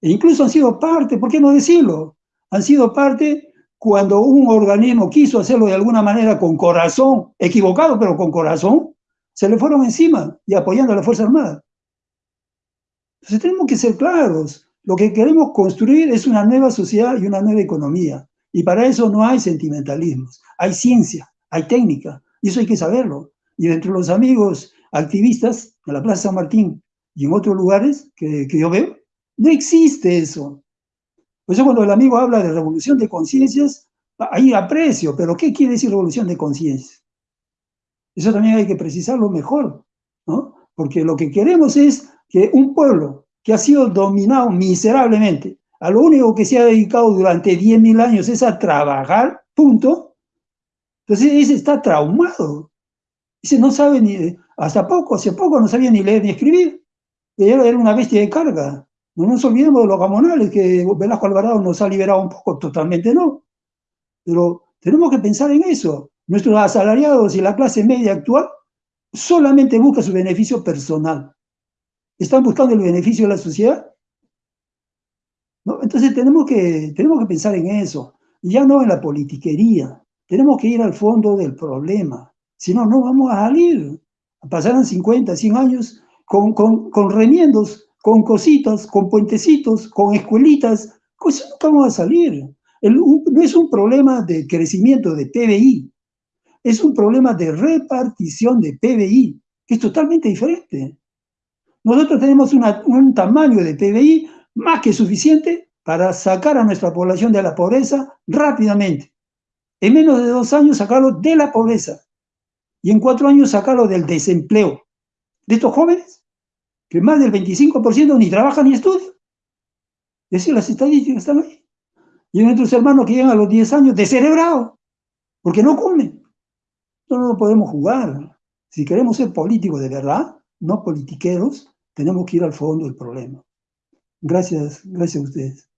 E incluso han sido parte, ¿por qué no decirlo? Han sido parte cuando un organismo quiso hacerlo de alguna manera con corazón, equivocado, pero con corazón, se le fueron encima y apoyando a la Fuerza Armada. Entonces tenemos que ser claros. Lo que queremos construir es una nueva sociedad y una nueva economía. Y para eso no hay sentimentalismos, hay ciencia, hay técnica, y eso hay que saberlo. Y entre los amigos activistas de la Plaza San Martín y en otros lugares que, que yo veo, no existe eso. Por eso cuando el amigo habla de revolución de conciencias, hay aprecio, pero ¿qué quiere decir revolución de conciencias? Eso también hay que precisarlo mejor, ¿no? Porque lo que queremos es que un pueblo que ha sido dominado miserablemente a lo único que se ha dedicado durante 10.000 años es a trabajar, punto. Entonces ese está traumado. Dice, no sabe ni, hasta poco, hace poco no sabía ni leer ni escribir. Era una bestia de carga. No nos olvidemos de los gamonales, que Velasco Alvarado nos ha liberado un poco, totalmente no. Pero tenemos que pensar en eso. Nuestros asalariados y la clase media actual solamente buscan su beneficio personal. ¿Están buscando el beneficio de la sociedad? Entonces tenemos que, tenemos que pensar en eso, ya no en la politiquería. Tenemos que ir al fondo del problema. Si no, no vamos a salir. Pasarán 50, 100 años con, con, con remiendos, con cositas, con puentecitos, con escuelitas. Pues nunca vamos a salir. no es un problema de crecimiento de PBI, es un problema de repartición de PBI, que es totalmente diferente. Nosotros tenemos un tamaño de PBI más que suficiente para sacar a nuestra población de la pobreza rápidamente. En menos de dos años sacarlo de la pobreza y en cuatro años sacarlo del desempleo. De estos jóvenes, que más del 25% ni trabajan ni estudian. Es decir, las estadísticas están ahí. Y nuestros hermanos que llegan a los 10 años descerebrados, porque no comen. No, no podemos jugar. Si queremos ser políticos de verdad, no politiqueros, tenemos que ir al fondo del problema. Gracias, gracias a ustedes.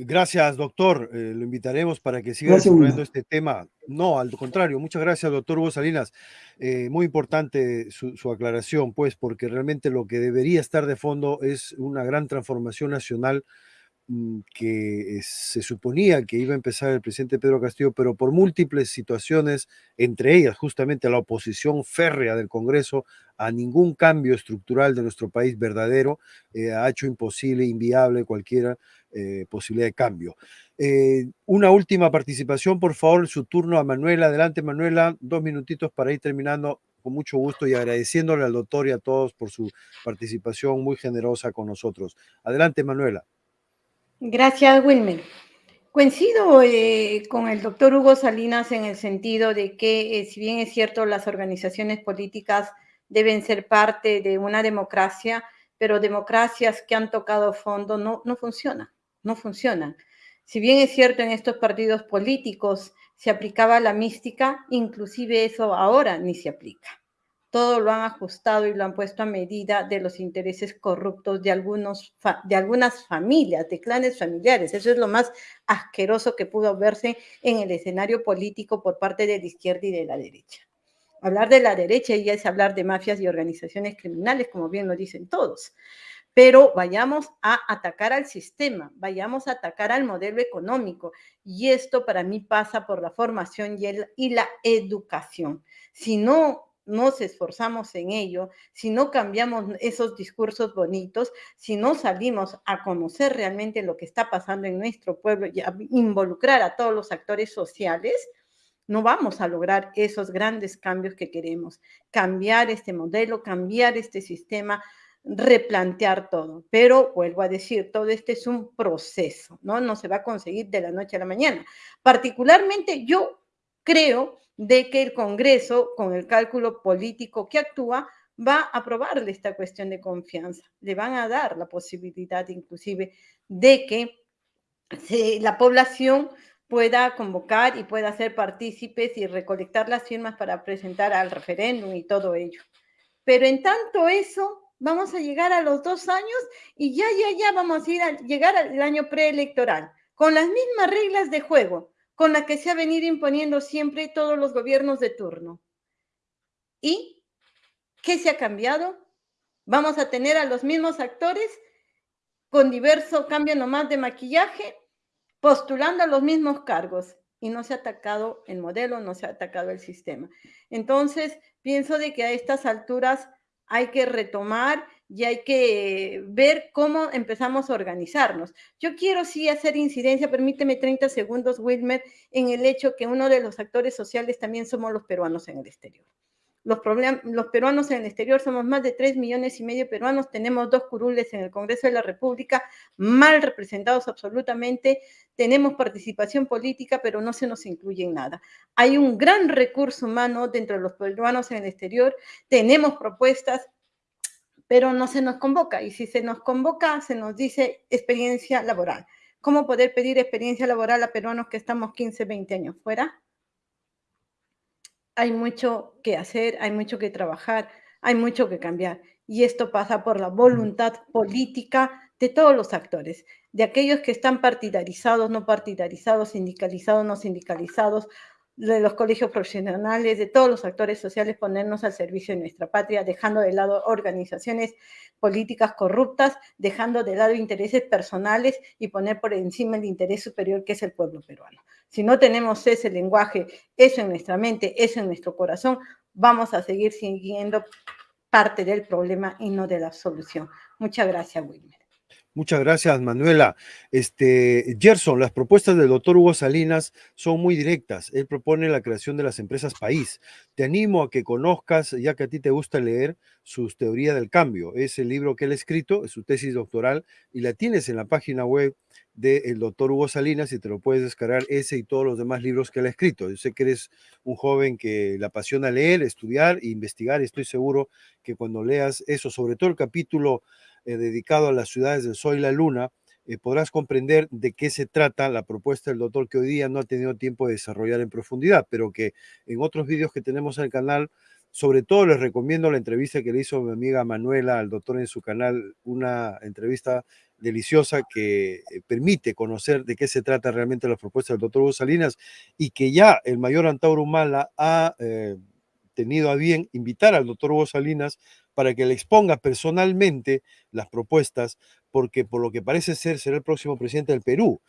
Gracias, doctor. Eh, lo invitaremos para que siga desarrollando este tema. No, al contrario, muchas gracias, doctor Hugo Salinas. Eh, muy importante su, su, aclaración, pues, porque realmente lo que debería estar de fondo es una gran transformación nacional que se suponía que iba a empezar el presidente Pedro Castillo, pero por múltiples situaciones, entre ellas justamente la oposición férrea del Congreso a ningún cambio estructural de nuestro país verdadero, eh, ha hecho imposible, inviable cualquier eh, posibilidad de cambio. Eh, una última participación, por favor, su turno a Manuela. Adelante, Manuela, dos minutitos para ir terminando con mucho gusto y agradeciéndole al doctor y a todos por su participación muy generosa con nosotros. Adelante, Manuela. Gracias, Wilmer. Coincido eh, con el doctor Hugo Salinas en el sentido de que, eh, si bien es cierto, las organizaciones políticas deben ser parte de una democracia, pero democracias que han tocado fondo no, no funcionan, no funcionan. Si bien es cierto, en estos partidos políticos se aplicaba la mística, inclusive eso ahora ni se aplica. Todo lo han ajustado y lo han puesto a medida de los intereses corruptos de, algunos de algunas familias, de clanes familiares. Eso es lo más asqueroso que pudo verse en el escenario político por parte de la izquierda y de la derecha. Hablar de la derecha ya es hablar de mafias y organizaciones criminales, como bien lo dicen todos. Pero vayamos a atacar al sistema, vayamos a atacar al modelo económico. Y esto para mí pasa por la formación y, y la educación. Si no nos esforzamos en ello, si no cambiamos esos discursos bonitos, si no salimos a conocer realmente lo que está pasando en nuestro pueblo y a involucrar a todos los actores sociales, no vamos a lograr esos grandes cambios que queremos. Cambiar este modelo, cambiar este sistema, replantear todo. Pero vuelvo a decir, todo este es un proceso, ¿no? No se va a conseguir de la noche a la mañana. Particularmente yo creo de que el Congreso, con el cálculo político que actúa, va a aprobarle esta cuestión de confianza. Le van a dar la posibilidad inclusive de que la población pueda convocar y pueda ser partícipes y recolectar las firmas para presentar al referéndum y todo ello. Pero en tanto eso, vamos a llegar a los dos años y ya, ya, ya vamos a llegar al año preelectoral, con las mismas reglas de juego, con las que se ha venido imponiendo siempre todos los gobiernos de turno. ¿Y qué se ha cambiado? Vamos a tener a los mismos actores con diverso cambio nomás de maquillaje postulando a los mismos cargos y no se ha atacado el modelo, no se ha atacado el sistema. Entonces, pienso de que a estas alturas hay que retomar y hay que ver cómo empezamos a organizarnos. Yo quiero sí hacer incidencia, permíteme 30 segundos, Wilmer, en el hecho que uno de los actores sociales también somos los peruanos en el exterior. Los, los peruanos en el exterior somos más de 3 millones y medio peruanos, tenemos dos curules en el Congreso de la República, mal representados absolutamente, tenemos participación política, pero no se nos incluye en nada. Hay un gran recurso humano dentro de los peruanos en el exterior, tenemos propuestas, pero no se nos convoca. Y si se nos convoca, se nos dice experiencia laboral. ¿Cómo poder pedir experiencia laboral a peruanos que estamos 15, 20 años fuera? hay mucho que hacer, hay mucho que trabajar, hay mucho que cambiar. Y esto pasa por la voluntad política de todos los actores, de aquellos que están partidarizados, no partidarizados, sindicalizados, no sindicalizados, de los colegios profesionales, de todos los actores sociales, ponernos al servicio de nuestra patria, dejando de lado organizaciones políticas corruptas, dejando de lado intereses personales y poner por encima el interés superior que es el pueblo peruano. Si no tenemos ese lenguaje, eso en nuestra mente, eso en nuestro corazón, vamos a seguir siguiendo parte del problema y no de la solución. Muchas gracias, Wilmer. Muchas gracias, Manuela. Este, Gerson, las propuestas del doctor Hugo Salinas son muy directas. Él propone la creación de las empresas país. Te animo a que conozcas, ya que a ti te gusta leer, sus teoría del cambio. Es el libro que él ha escrito, es su tesis doctoral, y la tienes en la página web del doctor Hugo Salinas y te lo puedes descargar ese y todos los demás libros que él ha escrito. Yo sé que eres un joven que le apasiona leer, estudiar e investigar estoy seguro que cuando leas eso, sobre todo el capítulo eh, dedicado a las ciudades del Sol y la Luna, eh, podrás comprender de qué se trata la propuesta del doctor que hoy día no ha tenido tiempo de desarrollar en profundidad, pero que en otros vídeos que tenemos en el canal, sobre todo les recomiendo la entrevista que le hizo mi amiga Manuela al doctor en su canal, una entrevista deliciosa que eh, permite conocer de qué se trata realmente la propuesta del doctor Hugo Salinas y que ya el mayor Antauro Humala ha tenido a bien invitar al doctor Hugo Salinas para que le exponga personalmente las propuestas, porque por lo que parece ser será el próximo presidente del Perú.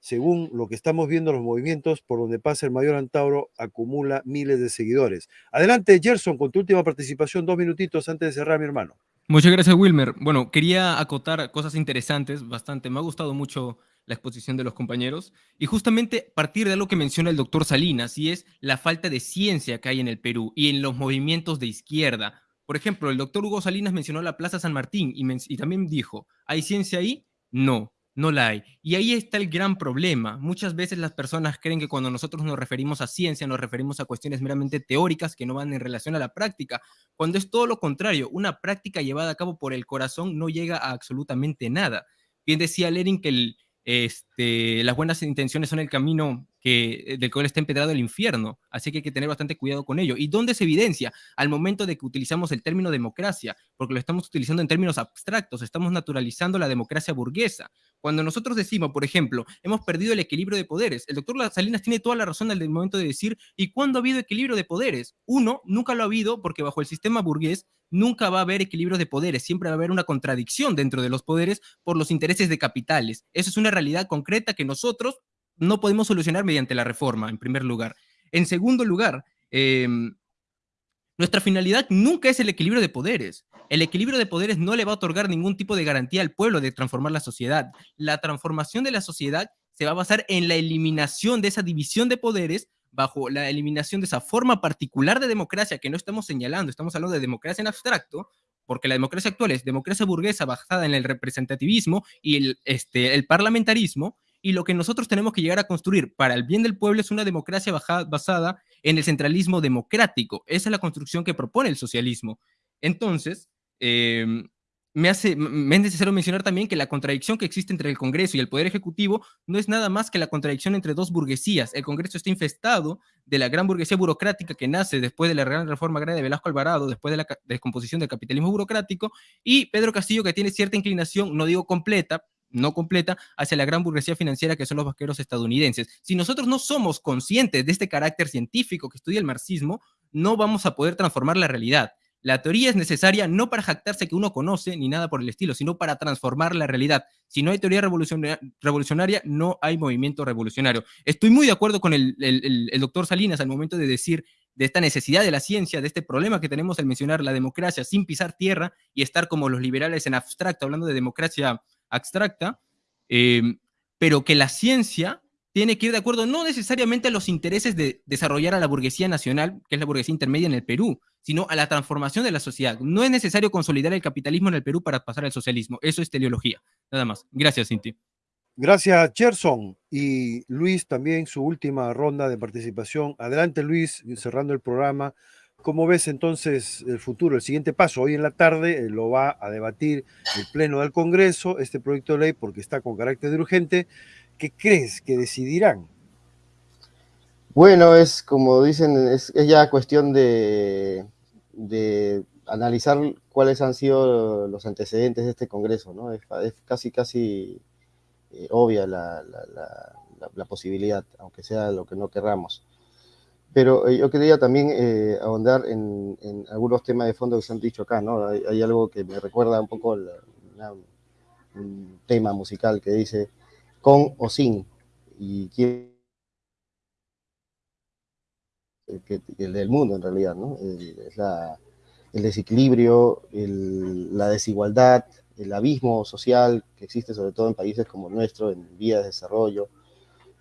Según lo que estamos viendo, los movimientos por donde pasa el mayor Antauro acumula miles de seguidores. Adelante, Gerson, con tu última participación, dos minutitos antes de cerrar, mi hermano. Muchas gracias, Wilmer. Bueno, quería acotar cosas interesantes, bastante. Me ha gustado mucho la exposición de los compañeros, y justamente partir de algo que menciona el doctor Salinas, y es la falta de ciencia que hay en el Perú y en los movimientos de izquierda. Por ejemplo, el doctor Hugo Salinas mencionó la Plaza San Martín y, también dijo, ¿hay ciencia ahí? No, no la hay. Y ahí está el gran problema. Muchas veces las personas creen que cuando nosotros nos referimos a ciencia, nos referimos a cuestiones meramente teóricas que no van en relación a la práctica, cuando es todo lo contrario. Una práctica llevada a cabo por el corazón no llega a absolutamente nada. Bien decía Lerin que este, las buenas intenciones son el camino que que, del cual está empedrado el infierno. Así que hay que tener bastante cuidado con ello. ¿Y dónde se evidencia? Al momento de que utilizamos el término democracia, porque lo estamos utilizando en términos abstractos, estamos naturalizando la democracia burguesa. Cuando nosotros decimos, por ejemplo, hemos perdido el equilibrio de poderes, el doctor Salinas tiene toda la razón al momento de decir, ¿y cuándo ha habido equilibrio de poderes? Uno, nunca lo ha habido porque bajo el sistema burgués nunca va a haber equilibrio de poderes, siempre va a haber una contradicción dentro de los poderes por los intereses de capitales. Eso es una realidad concreta que nosotros no podemos solucionar mediante la reforma, en primer lugar. En segundo lugar, em, nuestra finalidad nunca es el equilibrio de poderes. El equilibrio de poderes no le va a otorgar ningún tipo de garantía al pueblo de transformar la sociedad. La transformación de la sociedad se va a basar en la eliminación de esa división de poderes bajo la eliminación de esa forma particular de democracia que no estamos señalando, estamos hablando de democracia en abstracto, porque la democracia actual es democracia burguesa basada en el representativismo y el, este, el parlamentarismo, y lo que nosotros tenemos que llegar a construir para el bien del pueblo es una democracia basada en el centralismo democrático. Esa es la construcción que propone el socialismo. Entonces, eh, me, hace, me es necesario mencionar también que la contradicción que existe entre el Congreso y el Poder Ejecutivo no es nada más que la contradicción entre dos burguesías. El Congreso está infestado de la gran burguesía burocrática que nace después de la gran reforma agraria de Velasco Alvarado, después de la descomposición del capitalismo burocrático, y Pedro Castillo que tiene cierta inclinación, no digo completa, no completa, hacia la gran burguesía financiera que son los vaqueros estadounidenses. Si nosotros no somos conscientes de este carácter científico que estudia el marxismo, no vamos a poder transformar la realidad. La teoría es necesaria no para jactarse que uno conoce ni nada por el estilo, sino para transformar la realidad. Si no hay teoría revolucionaria, no hay movimiento revolucionario. Estoy muy de acuerdo con el, doctor Salinas al momento de decir de esta necesidad de la ciencia, de este problema que tenemos al mencionar la democracia sin pisar tierra y estar como los liberales en abstracto, hablando de democracia abstracta, eh, pero que la ciencia tiene que ir de acuerdo no necesariamente a los intereses de desarrollar a la burguesía nacional, que es la burguesía intermedia en el Perú, sino a la transformación de la sociedad. No es necesario consolidar el capitalismo en el Perú para pasar al socialismo. Eso es teleología. Nada más. Gracias, Cinti. Gracias, Gerson. Y Luis también su última ronda de participación. Adelante, Luis, cerrando el programa. ¿Cómo ves entonces el futuro? El siguiente paso, hoy en la tarde eh, lo va a debatir el Pleno del Congreso, este proyecto de ley, porque está con carácter de urgente. ¿Qué crees que decidirán? Bueno, es como dicen, es, ya cuestión de, analizar cuáles han sido los antecedentes de este Congreso, ¿no? Es, casi, casi eh, obvia la, posibilidad, aunque sea lo que no querramos. Pero eh, yo quería también eh, ahondar en, algunos temas de fondo que se han dicho acá, ¿no? Hay, algo que me recuerda un poco un tema musical que dice con o sin, y quién el del mundo en realidad, ¿no? El, el desequilibrio, la desigualdad, el abismo social que existe sobre todo en países como el nuestro, en vías de desarrollo.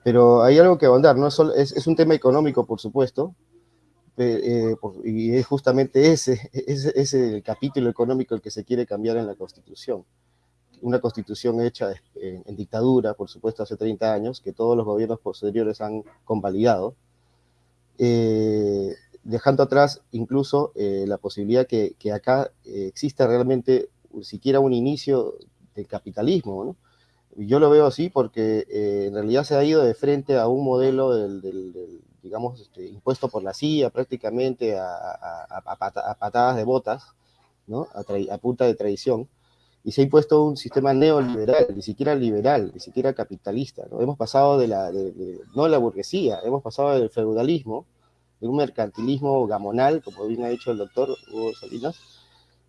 Pero hay algo que ahondar, ¿no? Es, es un tema económico, por supuesto, eh, y es justamente ese, ese, el capítulo económico el que se quiere cambiar en la Constitución. Una Constitución hecha en, en dictadura, por supuesto, hace 30 años, que todos los gobiernos posteriores han convalidado, eh, dejando atrás incluso eh, la posibilidad que, que acá eh, exista realmente siquiera un inicio del capitalismo, Yo lo veo así porque en realidad se ha ido de frente a un modelo del, digamos, este, impuesto por la CIA prácticamente a, patadas de botas, ¿no? A, punta de tradición, y se ha impuesto un sistema neoliberal, ni siquiera liberal, ni siquiera capitalista. ¿no? Hemos pasado de la, de, no de la burguesía, hemos pasado del feudalismo, de un mercantilismo gamonal, como bien ha dicho el doctor Hugo Salinas,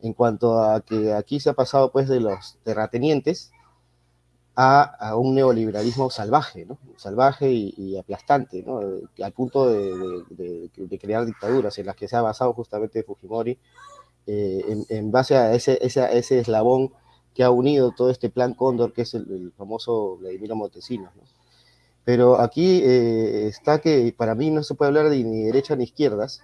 en cuanto a que aquí se ha pasado pues de los terratenientes a, un neoliberalismo salvaje, salvaje y, aplastante, ¿no? al punto de, crear dictaduras en las que se ha basado justamente Fujimori, eh, en, base a ese, eslabón que ha unido todo este plan Cóndor, que es el, famoso Vladimiro Montesinos. ¿no? Pero aquí eh, está que para mí no se puede hablar de ni derecha ni izquierdas.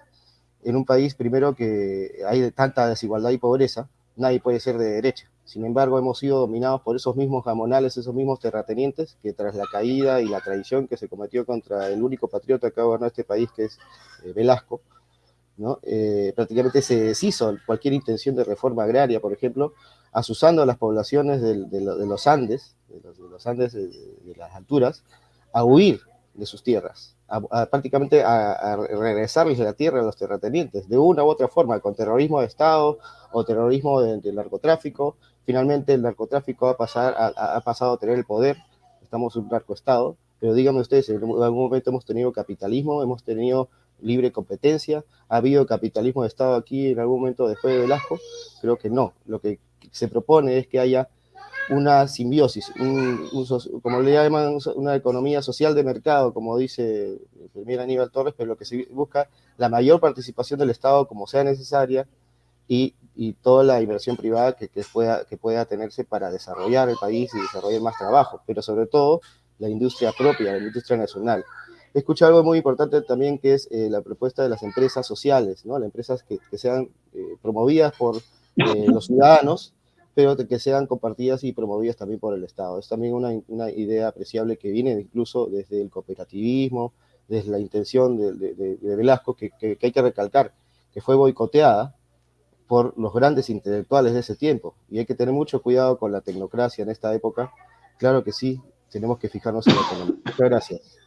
En un país, primero, que hay tanta desigualdad y pobreza, nadie puede ser de derecha. Sin embargo, hemos sido dominados por esos mismos gamonales, esos mismos terratenientes, que tras la caída y la traición que se cometió contra el único patriota que ha gobernado este país, que es eh, Velasco, ¿no? Eh, prácticamente se deshizo cualquier intención de reforma agraria, por ejemplo, asusando a las poblaciones de, los Andes, de los, Andes de, las alturas, a huir de sus tierras, prácticamente a, regresarles la tierra a los terratenientes, de una u otra forma, con terrorismo de Estado o terrorismo del narcotráfico. Finalmente el narcotráfico ha, pasar, ha, pasado a tener el poder, estamos un narcoestado, pero díganme ustedes, en algún momento hemos tenido capitalismo, hemos tenido libre competencia, ha habido capitalismo de Estado aquí en algún momento después de Velasco, creo que no, lo que se propone es que haya una simbiosis, un, como le llaman, una economía social de mercado, como dice el primer Aníbal Torres, pero lo que se busca la mayor participación del Estado como sea necesaria y, y toda la inversión privada que, que, pueda, que pueda tenerse para desarrollar el país y desarrollar más trabajo, pero sobre todo la industria propia, la industria nacional. He escuchado algo muy importante también que es eh, la propuesta de las empresas sociales, ¿no? las empresas que, que sean eh, promovidas por eh, los ciudadanos pero que sean compartidas y promovidas también por el Estado. Es también una, una idea apreciable que viene incluso desde el cooperativismo, desde la intención de, de, Velasco, que, que, hay que recalcar, que fue boicoteada por los grandes intelectuales de ese tiempo. Y hay que tener mucho cuidado con la tecnocracia en esta época. Claro que sí, tenemos que fijarnos en la economía. Muchas gracias.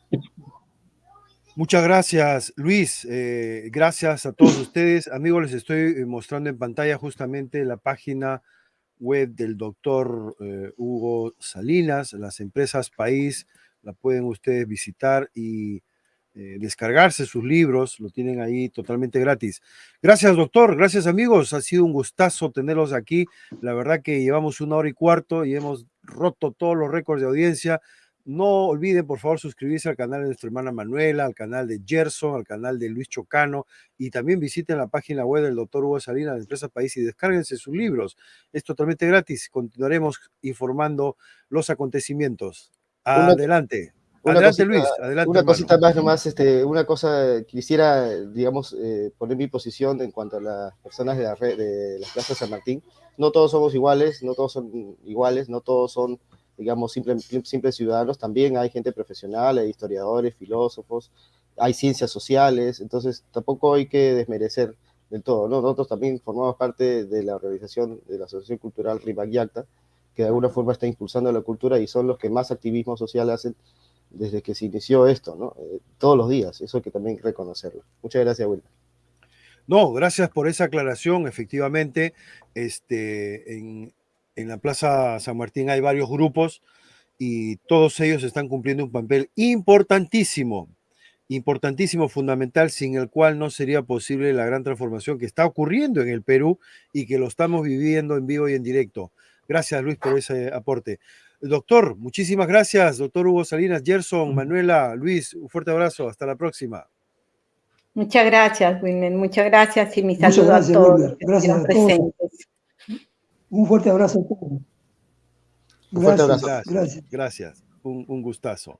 Muchas gracias, Luis. Eh, gracias a todos ustedes. Amigos, les estoy mostrando en pantalla justamente la página web del doctor eh, Hugo Salinas, las empresas país, la pueden ustedes visitar y eh, descargarse sus libros, lo tienen ahí totalmente gratis. Gracias, doctor, gracias amigos, ha sido un gustazo tenerlos aquí. La verdad que llevamos una hora y cuarto y hemos roto todos los récords de audiencia. No olviden, por favor, suscribirse al canal de nuestra hermana Manuela, al canal de Gerson, al canal de Luis Chocano y también visiten la página web del doctor Hugo Salinas de Empresa País y descárguense sus libros. Es totalmente gratis. Continuaremos informando los acontecimientos. Adelante. Una adelante, Luis. Adelante, una cosita más nomás, este, una cosa, quisiera, digamos, eh, poner mi posición en cuanto a las personas de, la red, de las plazas San Martín. No todos somos iguales, no todos son iguales, no todos son digamos, simples simple ciudadanos, también hay gente profesional, hay historiadores, filósofos, hay ciencias sociales, entonces tampoco hay que desmerecer del todo, ¿no? Nosotros también formamos parte de la organización de la Asociación Cultural Rimac Yacta, que de alguna forma está impulsando la cultura y son los que más activismo social hacen desde que se inició esto, ¿no? Eh, todos los días, eso hay que también reconocerlo. Muchas gracias, Wilma. No, gracias por esa aclaración. Efectivamente, este, en, en la Plaza San Martín hay varios grupos y todos ellos están cumpliendo un papel importantísimo, importantísimo, fundamental, sin el cual no sería posible la gran transformación que está ocurriendo en el Perú y que lo estamos viviendo en vivo y en directo. Gracias, Luis, por ese aporte. Doctor, muchísimas gracias, doctor Hugo Salinas, Gerson, Manuela, Luis, un fuerte abrazo, hasta la próxima. Muchas gracias, Wilmer, muchas gracias y mi saludo a todos. Gracias a todos. Un fuerte abrazo a todos. Un fuerte abrazo. Gracias. Gracias. Un, un gustazo.